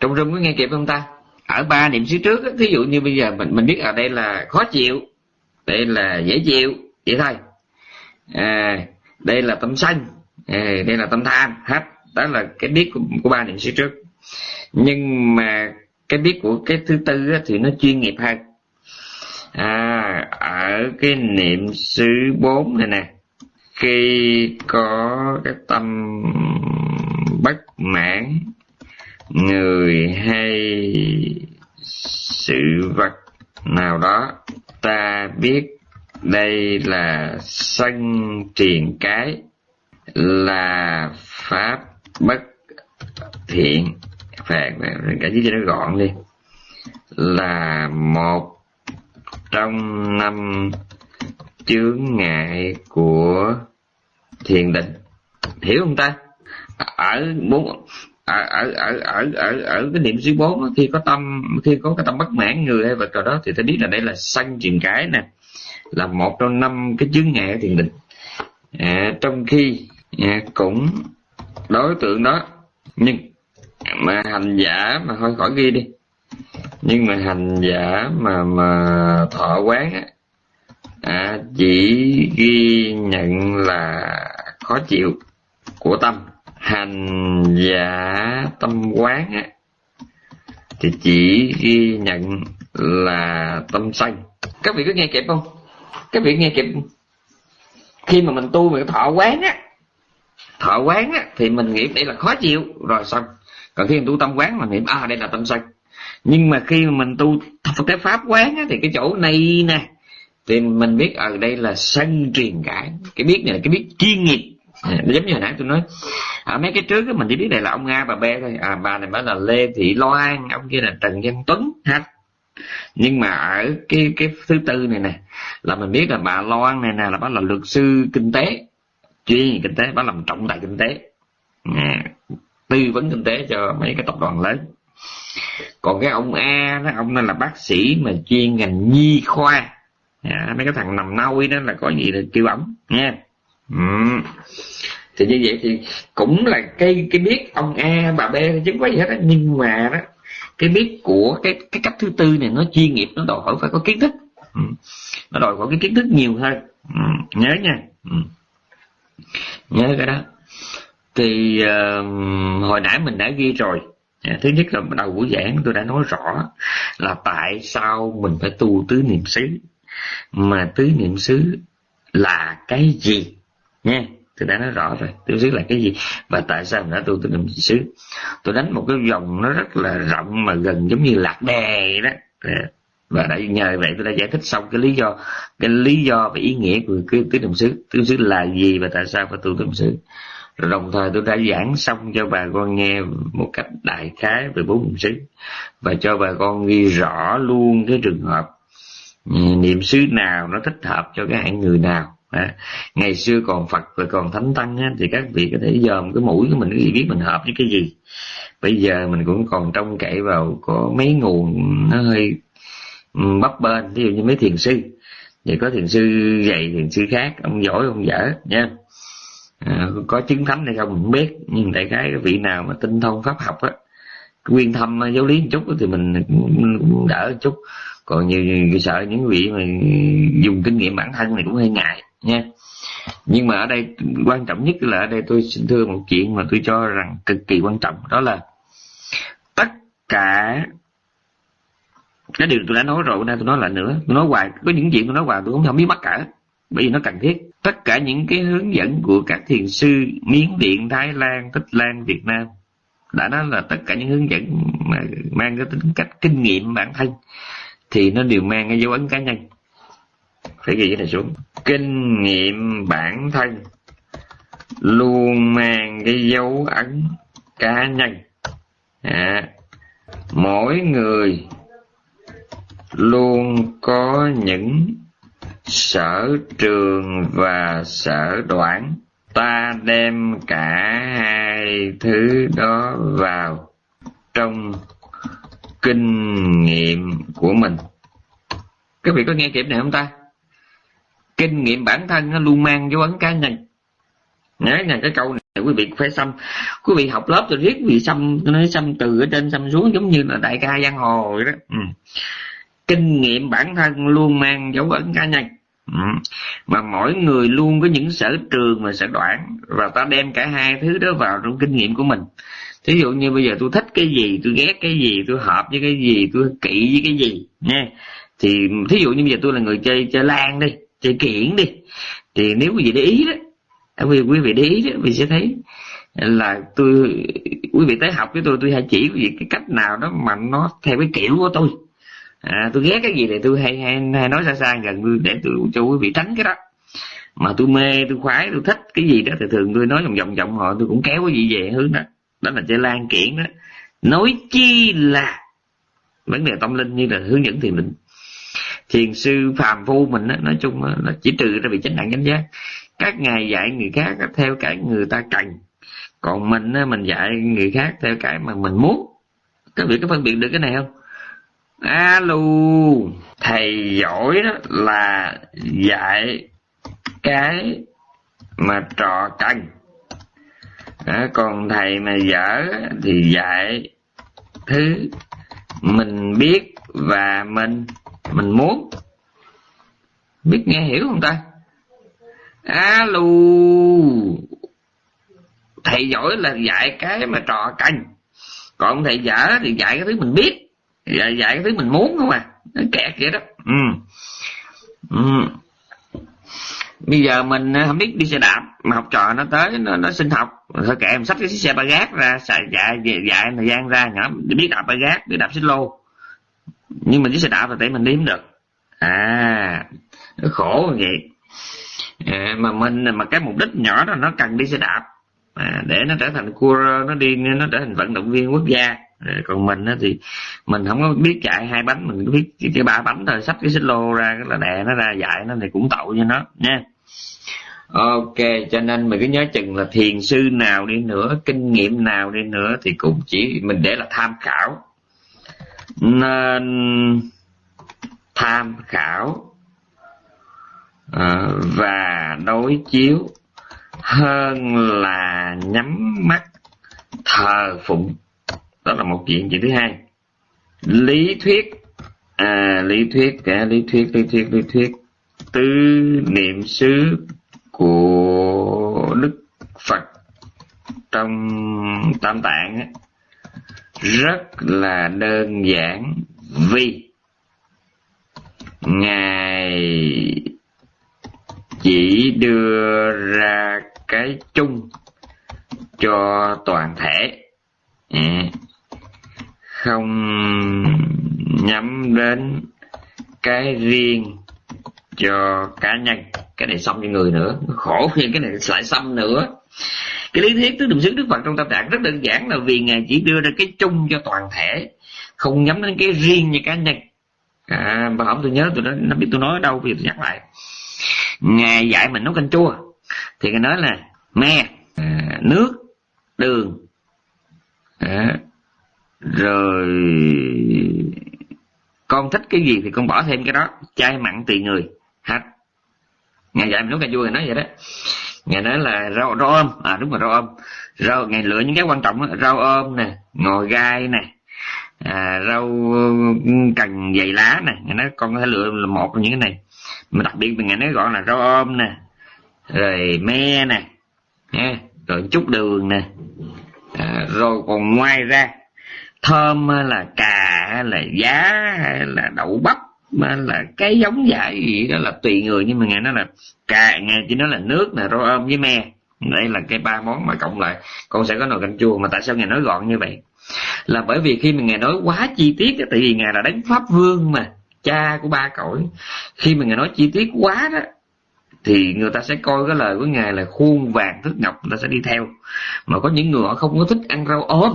Trong rung có nghe kịp không ta? Ở ba niệm xứ trước ví dụ như bây giờ mình mình biết ở đây là khó chịu đây là dễ chịu vậy thôi. À, đây là tâm sân à, đây là tâm tham hết. Đó là cái biết của, của ba niệm xứ trước. Nhưng mà cái biết của cái thứ tư thì nó chuyên nghiệp hơn. À, ở cái niệm xứ bốn này nè khi có cái tâm bất mãn người hay sự vật nào đó, ta biết đây là sân triền cái, là pháp bất thiện. Phạt cả chứ cho nó gọn đi. Là một trong năm chướng ngại của thiền định. Hiểu không ta? Ở bốn ở ở ở ở ở ở cái niệm xứ bốn khi có tâm khi có cái tâm bất mãn người hay vật trò đó thì ta biết là đây là sanh truyền cái nè là một trong năm cái chướng ngại thiền định. À, trong khi à, cũng đối tượng đó nhưng mà hành giả mà thôi khỏi ghi đi nhưng mà hành giả mà mà thọ quán á à, chỉ ghi nhận là khó chịu của tâm hành giả tâm quán á thì chỉ ghi nhận là tâm sân các vị có nghe kịp không? Các vị nghe kịp khi mà mình tu mình thọ quán á thọ quán á thì mình nghĩ đây là khó chịu rồi xong. Còn khi mình tu tâm quán mình niệm à đây là tâm sân nhưng mà khi mà mình tu cái pháp quán á, thì cái chỗ này nè thì mình biết ở đây là sân truyền cảm cái biết này là cái biết chuyên nghiệp. À, giống như hồi nãy tôi nói ở mấy cái trước mình chỉ biết này là ông a bà b thôi. À bà này mới là lê thị loan ông kia là trần văn tuấn ha. Nhưng mà ở cái cái thứ tư này nè là mình biết là bà loan này nè là bà là luật sư kinh tế chuyên kinh tế bà làm trọng tài kinh tế. À, tư vấn kinh tế cho mấy cái tập đoàn lớn. Còn cái ông a đó ông này là bác sĩ mà chuyên ngành nhi khoa. À, mấy cái thằng nằm nôi đó là có gì là kêu ổng nha ừ thì như vậy thì cũng là cái cái biết ông a bà b chứ có gì hết á. Nhưng mà đó cái biết của cái cái cách thứ tư này nó chuyên nghiệp nó đòi hỏi phải có kiến thức. Ừ. nó đòi hỏi cái kiến thức nhiều hơn. Ừ. nhớ nha. Ừ. nhớ cái đó. Thì uh, hồi nãy mình đã ghi rồi. À, thứ nhất là đầu buổi giảng tôi đã nói rõ là tại sao mình phải tu tứ niệm xứ. Mà tứ niệm xứ là cái gì? Nha tôi đã nói rõ rồi. Tương xứ là cái gì? Và tại sao mình đã tu tứ niệm xứ? Tôi đánh một cái vòng nó rất là rộng mà gần giống như lạc đề đó. Và đã nhờ vậy tôi đã giải thích xong cái lý do, cái lý do và ý nghĩa của cái tứ niệm xứ. Tứ xứ là gì và tại sao phải tu tứ niệm xứ? Rồi đồng thời tôi đã giảng xong cho bà con nghe một cách đại khái về bốn niệm xứ. Và cho bà con ghi rõ luôn cái trường hợp ừ, niệm xứ nào nó thích hợp cho cái hạng người nào à, ngày xưa còn phật rồi còn thánh tăng á, thì các vị có thể dòm cái mũi của mình cái gì biết mình hợp với cái gì. Bây giờ mình cũng còn trông cậy vào có mấy nguồn nó hơi ừ, bấp bên ví dụ như mấy thiền sư. Vậy có thiền sư dạy thiền sư khác ông giỏi ông dở nha. À, có chứng thánh hay không mình không biết. Nhưng đại khái cái vị nào mà tinh thông pháp học á quyên thâm à, giáo lý một chút thì mình cũng đỡ một chút. Còn nhiều, như sợ những vị mà dùng kinh nghiệm bản thân này cũng hơi ngại nha. Nhưng mà ở đây quan trọng nhất là ở đây tôi xin thưa một chuyện mà tôi cho rằng cực kỳ quan trọng. Đó là tất cả, cái điều tôi đã nói rồi, hôm nay tôi nói lại nữa. Tôi nói hoài, có những chuyện tôi nói hoài tôi cũng không biết mắc cả, bởi vì nó cần thiết. Tất cả những cái hướng dẫn của các thiền sư miến điện, thái lan, tích lan, việt nam đã nói là tất cả những hướng dẫn mà mang cái tính cách kinh nghiệm bản thân thì nó đều mang cái dấu ấn cá nhân phải ghi cái này xuống. Kinh nghiệm bản thân. Luôn mang cái dấu ấn cá nhân. À, mỗi người luôn có những sở trường và sở đoản. Ta đem cả hai thứ đó vào trong kinh nghiệm của mình. Các vị có nghe kịp này không ta? Kinh nghiệm bản thân nó luôn mang dấu ấn cá nhân. Nhớ này cái câu này, quý vị phải xăm. Quý vị học lớp rồi riết, quý vị xăm nói xăm từ ở trên, xăm xuống giống như là đại ca giang hồ vậy đó. Ừ. kinh nghiệm bản thân luôn mang dấu ấn cá nhân. Ừ. mà mỗi người luôn có những sở trường và sở đoạn và ta đem cả hai thứ đó vào trong kinh nghiệm của mình. Thí dụ như bây giờ tôi thích cái gì, tôi ghét cái gì, tôi hợp với cái gì, tôi kỵ với cái gì nha thì thí dụ như bây giờ tôi là người chơi chơi lan đi chơi kiện đi. Thì nếu quý vị để ý đó à, quý quý vị để ý đó, quý vị sẽ thấy là tôi quý vị tới học với tôi tôi hay chỉ quý vị cái cách nào đó mà nó theo cái kiểu của tôi. À, tôi ghét cái gì thì tôi hay hay, hay nói xa xa gần để tôi cho quý vị tránh cái đó. Mà tôi mê tôi khoái tôi thích cái gì đó thì thường tôi nói vòng vòng vòng họ tôi cũng kéo cái gì về hướng đó. Đó là chơi lan kiện đó. Nói chi là vấn đề tâm linh như là hướng dẫn thiền định thiền sư phàm phu mình đó, nói chung là chỉ trừ ra bị chánh nặng chánh giác. Các ngài dạy người khác theo cái người ta cần. Còn mình mình dạy người khác theo cái mà mình muốn. Các vị có phân biệt được cái này không? Alo thầy giỏi đó là dạy cái mà trò cần. À, còn thầy mà dở thì dạy thứ mình biết và mình mình muốn biết nghe hiểu không ta? Alo. Thầy giỏi là dạy cái mà trò canh còn thầy dở thì dạy cái thứ mình biết. Dạy, dạy cái thứ mình muốn không à? Nó kẹt vậy đó. Ừ. Ừ. bây giờ mình à, không biết đi xe đạp mà học trò nó tới nó, nó xin học. Thôi kệ em xách cái xe ba gác ra xài dạy dạy thời gian ra nhỏ biết đạp ba gác biết đạp xích lô nhưng mà chiếc xe đạp là tại mình đi không được. À nó khổ vậy. À, mà mình mà cái mục đích nhỏ đó nó cần đi xe đạp. À, để nó trở thành cua nó đi nó trở thành vận động viên quốc gia. À, còn mình á thì mình không có biết chạy hai bánh mình biết cái ba bánh thôi. Sắp cái xích lô ra là đè nó ra dạy nó thì cũng tội cho nó nha. Ok cho nên mình cứ nhớ chừng là thiền sư nào đi nữa kinh nghiệm nào đi nữa thì cũng chỉ mình để là tham khảo nên tham khảo ờ, và đối chiếu hơn là nhắm mắt thờ phụng. Đó là một chuyện chuyện thứ hai? Lý thuyết à lý thuyết cả lý thuyết lý thuyết lý thuyết. Tứ niệm xứ của đức phật trong tam tạng ấy rất là đơn giản. Vì ngài chỉ đưa ra cái chung cho toàn thể. À, không nhắm đến cái riêng cho cá nhân. Cái này xong cho người nữa. Khổ khi cái này lại xong nữa cái lý thuyết tứ niệm xứ đức phật trong tam tạng rất đơn giản là vì ngài chỉ đưa ra cái chung cho toàn thể không nhắm đến cái riêng như cá nhân. À bà hổng tôi nhớ tôi nói nó biết tôi nói ở đâu vì tôi nhắc lại. Ngài dạy mình nấu canh chua. Thì ngài nói là me à, nước đường à, rồi con thích cái gì thì con bỏ thêm cái đó chay mặn tùy người hết. Ngài dạy mình nấu canh chua ngài nói vậy đó ngày nói là rau rau ôm. À đúng rồi rau ôm. Rau ngày lựa những cái quan trọng đó, rau ôm nè ngò gai nè à, rau cần dày lá nè. Ngày nói con có thể lựa là một trong những cái này. Mà đặc biệt ngày nói gọi là rau ôm nè rồi me nè nha rồi chút đường nè à, rồi còn ngoài ra thơm là cà là giá hay là đậu bắp mà là cái giống giải gì đó là tùy người, nhưng mà ngài nói là cà ngài chỉ nói là nước là rau ôm với me. Đây là cái ba món mà cộng lại. Con sẽ có nồi canh chua, mà tại sao ngài nói gọn như vậy? Là bởi vì khi mà ngài nói quá chi tiết tại vì ngài là đánh pháp vương mà, cha của ba cõi. Khi mà ngài nói chi tiết quá đó, thì người ta sẽ coi cái lời của ngài là khuôn vàng thức ngọc, người ta sẽ đi theo. Mà có những người họ không có thích ăn rau ôm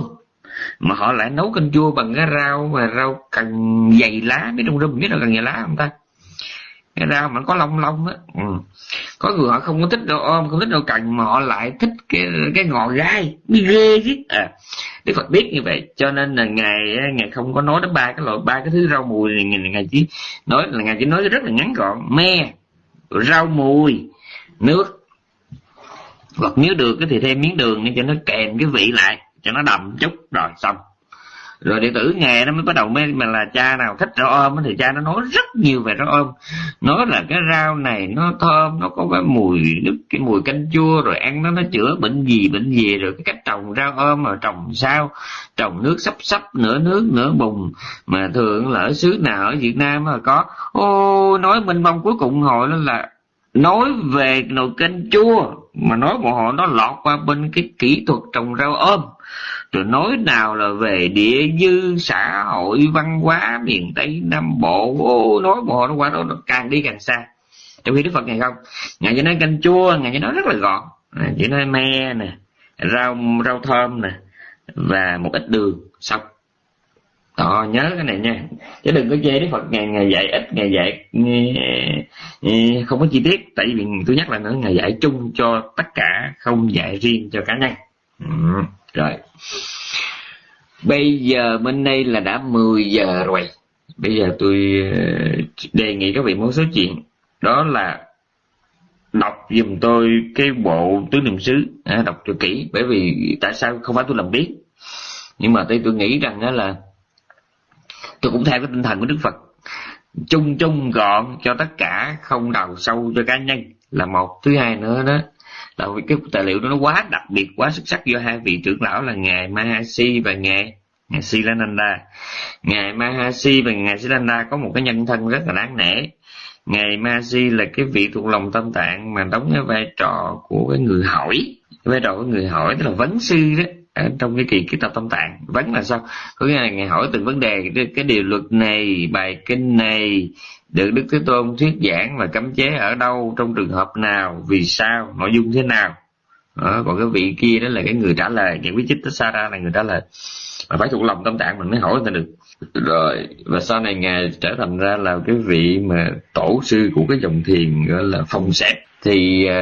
mà họ lại nấu canh chua bằng cái rau mà rau cần dày lá biết trong rơm biết là cần dày lá không ta? Cái rau mà có lông lông á. Ừ. có người họ không có thích đồ ôm không thích đồ cần mà họ lại thích cái cái ngò gai mới ghê chứ. À đức phật biết như vậy cho nên là ngài ngài không có nói đến ba cái loại ba cái thứ rau mùi này ngài, ngài chỉ nói là ngài chỉ nói rất là ngắn gọn. Me rau mùi nước. Hoặc nếu được thì thêm miếng đường để cho nó kèm cái vị lại cho nó đậm chút, rồi xong. Rồi đệ tử nghề nó mới bắt đầu mới, mà là cha nào thích rau ôm thì cha nó nói rất nhiều về rau ôm. Nói là cái rau này nó thơm, nó có cái mùi nước, cái mùi canh chua, rồi ăn nó nó chữa bệnh gì bệnh gì, rồi cái cách trồng rau ôm mà trồng sao, trồng nước sắp sắp, nửa nước, nửa bùn. Mà thường là ở xứ nào ở việt nam mà có, ô, nói minh mông cuối cùng hồi đó là nói về nồi canh chua. Mà nói bọn họ nó lọt qua bên cái kỹ thuật trồng rau ôm rồi nói nào là về địa dư xã hội văn hóa miền tây nam bộ. Ô, nói bộ nó qua đó nó càng đi càng xa. Trong khi đức phật ngày không ngài chỉ nói canh chua ngài chỉ nói rất là gọn. Chỉ nói me nè rau rau thơm nè và một ít đường xong. Đó nhớ cái này nha. Chứ đừng có chê đức phật ngày ngày dạy ít ngày dạy không có chi tiết. Tại vì tôi nhắc lại nữa ngày dạy chung cho tất cả không dạy riêng cho cá nhân. Ừ, rồi. Bây giờ bên đây là đã 10 giờ rồi. Bây giờ tôi ờ, đề nghị các vị một số chuyện. Đó là đọc giùm tôi cái bộ tứ niệm xứ. À, đọc cho kỹ bởi vì tại sao không phải tôi làm biết? Nhưng mà tôi tôi nghĩ rằng đó là tôi cũng theo cái tinh thần của đức phật. Chung chung gọn cho tất cả không đào sâu cho cá nhân là một. Thứ hai nữa đó tại vì cái tài liệu đó nó quá đặc biệt quá xuất sắc do hai vị trưởng lão là ngài Mahasi và ngài ngài Silananda ngài Mahasi và ngài Silananda có một cái nhân thân rất là đáng nể. Ngài Mahasi là cái vị thuộc lòng tâm tạng mà đóng cái vai trò của cái người hỏi. Vai trò của người hỏi tức là vấn sư đó ở trong cái kỳ ký tập tâm tạng. Vấn là sao? Có nghĩa là ngài hỏi từng vấn đề cái, cái điều luật này bài kinh này được đức thế tôn thuyết giảng và cấm chế ở đâu trong trường hợp nào vì sao nội dung thế nào? Đó, còn cái vị kia đó là cái người trả lời những quý chích Sara là người trả lời. Mà phải thuộc lòng tâm trạng mình mới hỏi người ta được. Rồi và sau này ngài trở thành ra là cái vị mà tổ sư của cái dòng thiền gọi là phòng xẹp thì uh,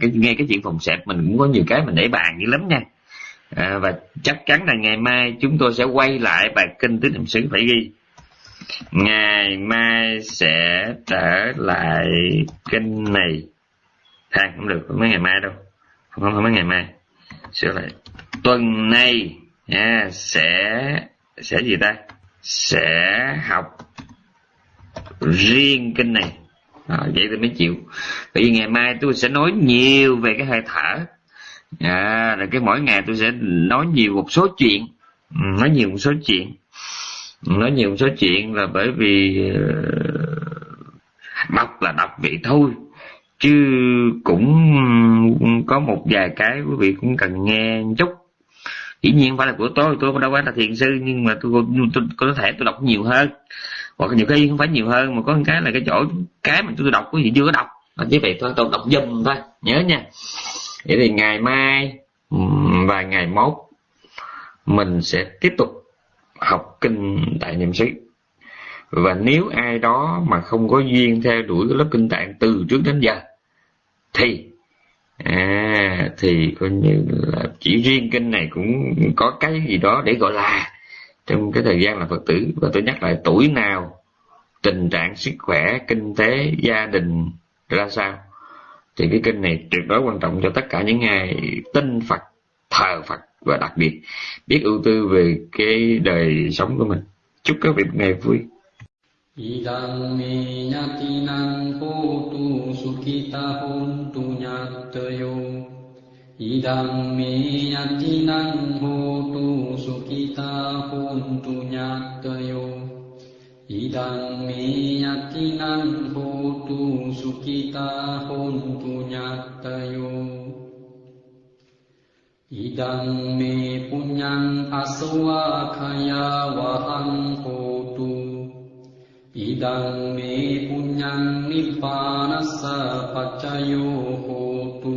cái nghe cái chuyện phòng xẹp mình cũng có nhiều cái mình để bàn dữ lắm nha. À, và chắc chắn là ngày mai chúng tôi sẽ quay lại bài kinh tứ niệm xứ phải ghi ngày mai sẽ trở lại kinh này. À, không được không mấy ngày mai đâu. Không không mấy ngày mai. Sửa lại. Tuần này nha sẽ sẽ gì ta? Sẽ học riêng kinh này. À, vậy tôi mới chịu. Bởi vì ngày mai tôi sẽ nói nhiều về cái hơi thở. À, rồi cái mỗi ngày tôi sẽ nói nhiều một số chuyện. Ừ, nói nhiều một số chuyện nói nhiều một số chuyện là bởi vì ờ, đọc là đọc vậy thôi. Chứ cũng có một vài cái quý vị cũng cần nghe chút. Dĩ nhiên phải là của tôi tôi đâu phải là thiền sư nhưng mà tôi, tôi, tôi có thể tôi đọc nhiều hơn. Hoặc nhiều khi không phải nhiều hơn mà có một cái là cái chỗ cái mà tôi đọc quý vị chưa có đọc. Chỉ vậy thôi tôi đọc dùm thôi nhớ nha. Vậy thì ngày mai và ngày mốt mình sẽ tiếp tục học kinh tại niệm xứ. Và nếu ai đó mà không có duyên theo đuổi cái lớp kinh tạng từ trước đến giờ, thì à thì coi như là chỉ riêng kinh này cũng có cái gì đó để gọi là trong cái thời gian là phật tử. Và tôi nhắc lại, tuổi nào, tình trạng sức khỏe, kinh tế, gia đình ra sao, thì cái kinh này tuyệt đối quan trọng cho tất cả những ai tin phật, thờ phật và đặc biệt biết ưu tư về cái đời sống của mình. Chúc các vị một ngày vui. Idang me nyati nang ko tu sukita hon tu nyatayo Idang me nyati nang nyatinang hotu sukita hon tu nyatayo Idang me nyati nang nyatinang hotu sukita hon tu nyatayo ඉදං මේ පුඤ්ඤං අසවාඛයා වහං හෝතු। ඉදං මේ පුඤ්ඤං නිබ්බානස්ස පච්චයෝ හෝතු।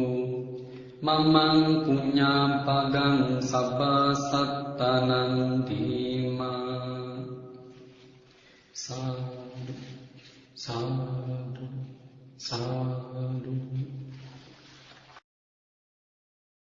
මමං පුඤ්ඤාම් පගං සබ්බ සත්තනං ධීමා। සාදු සාදු සාදු।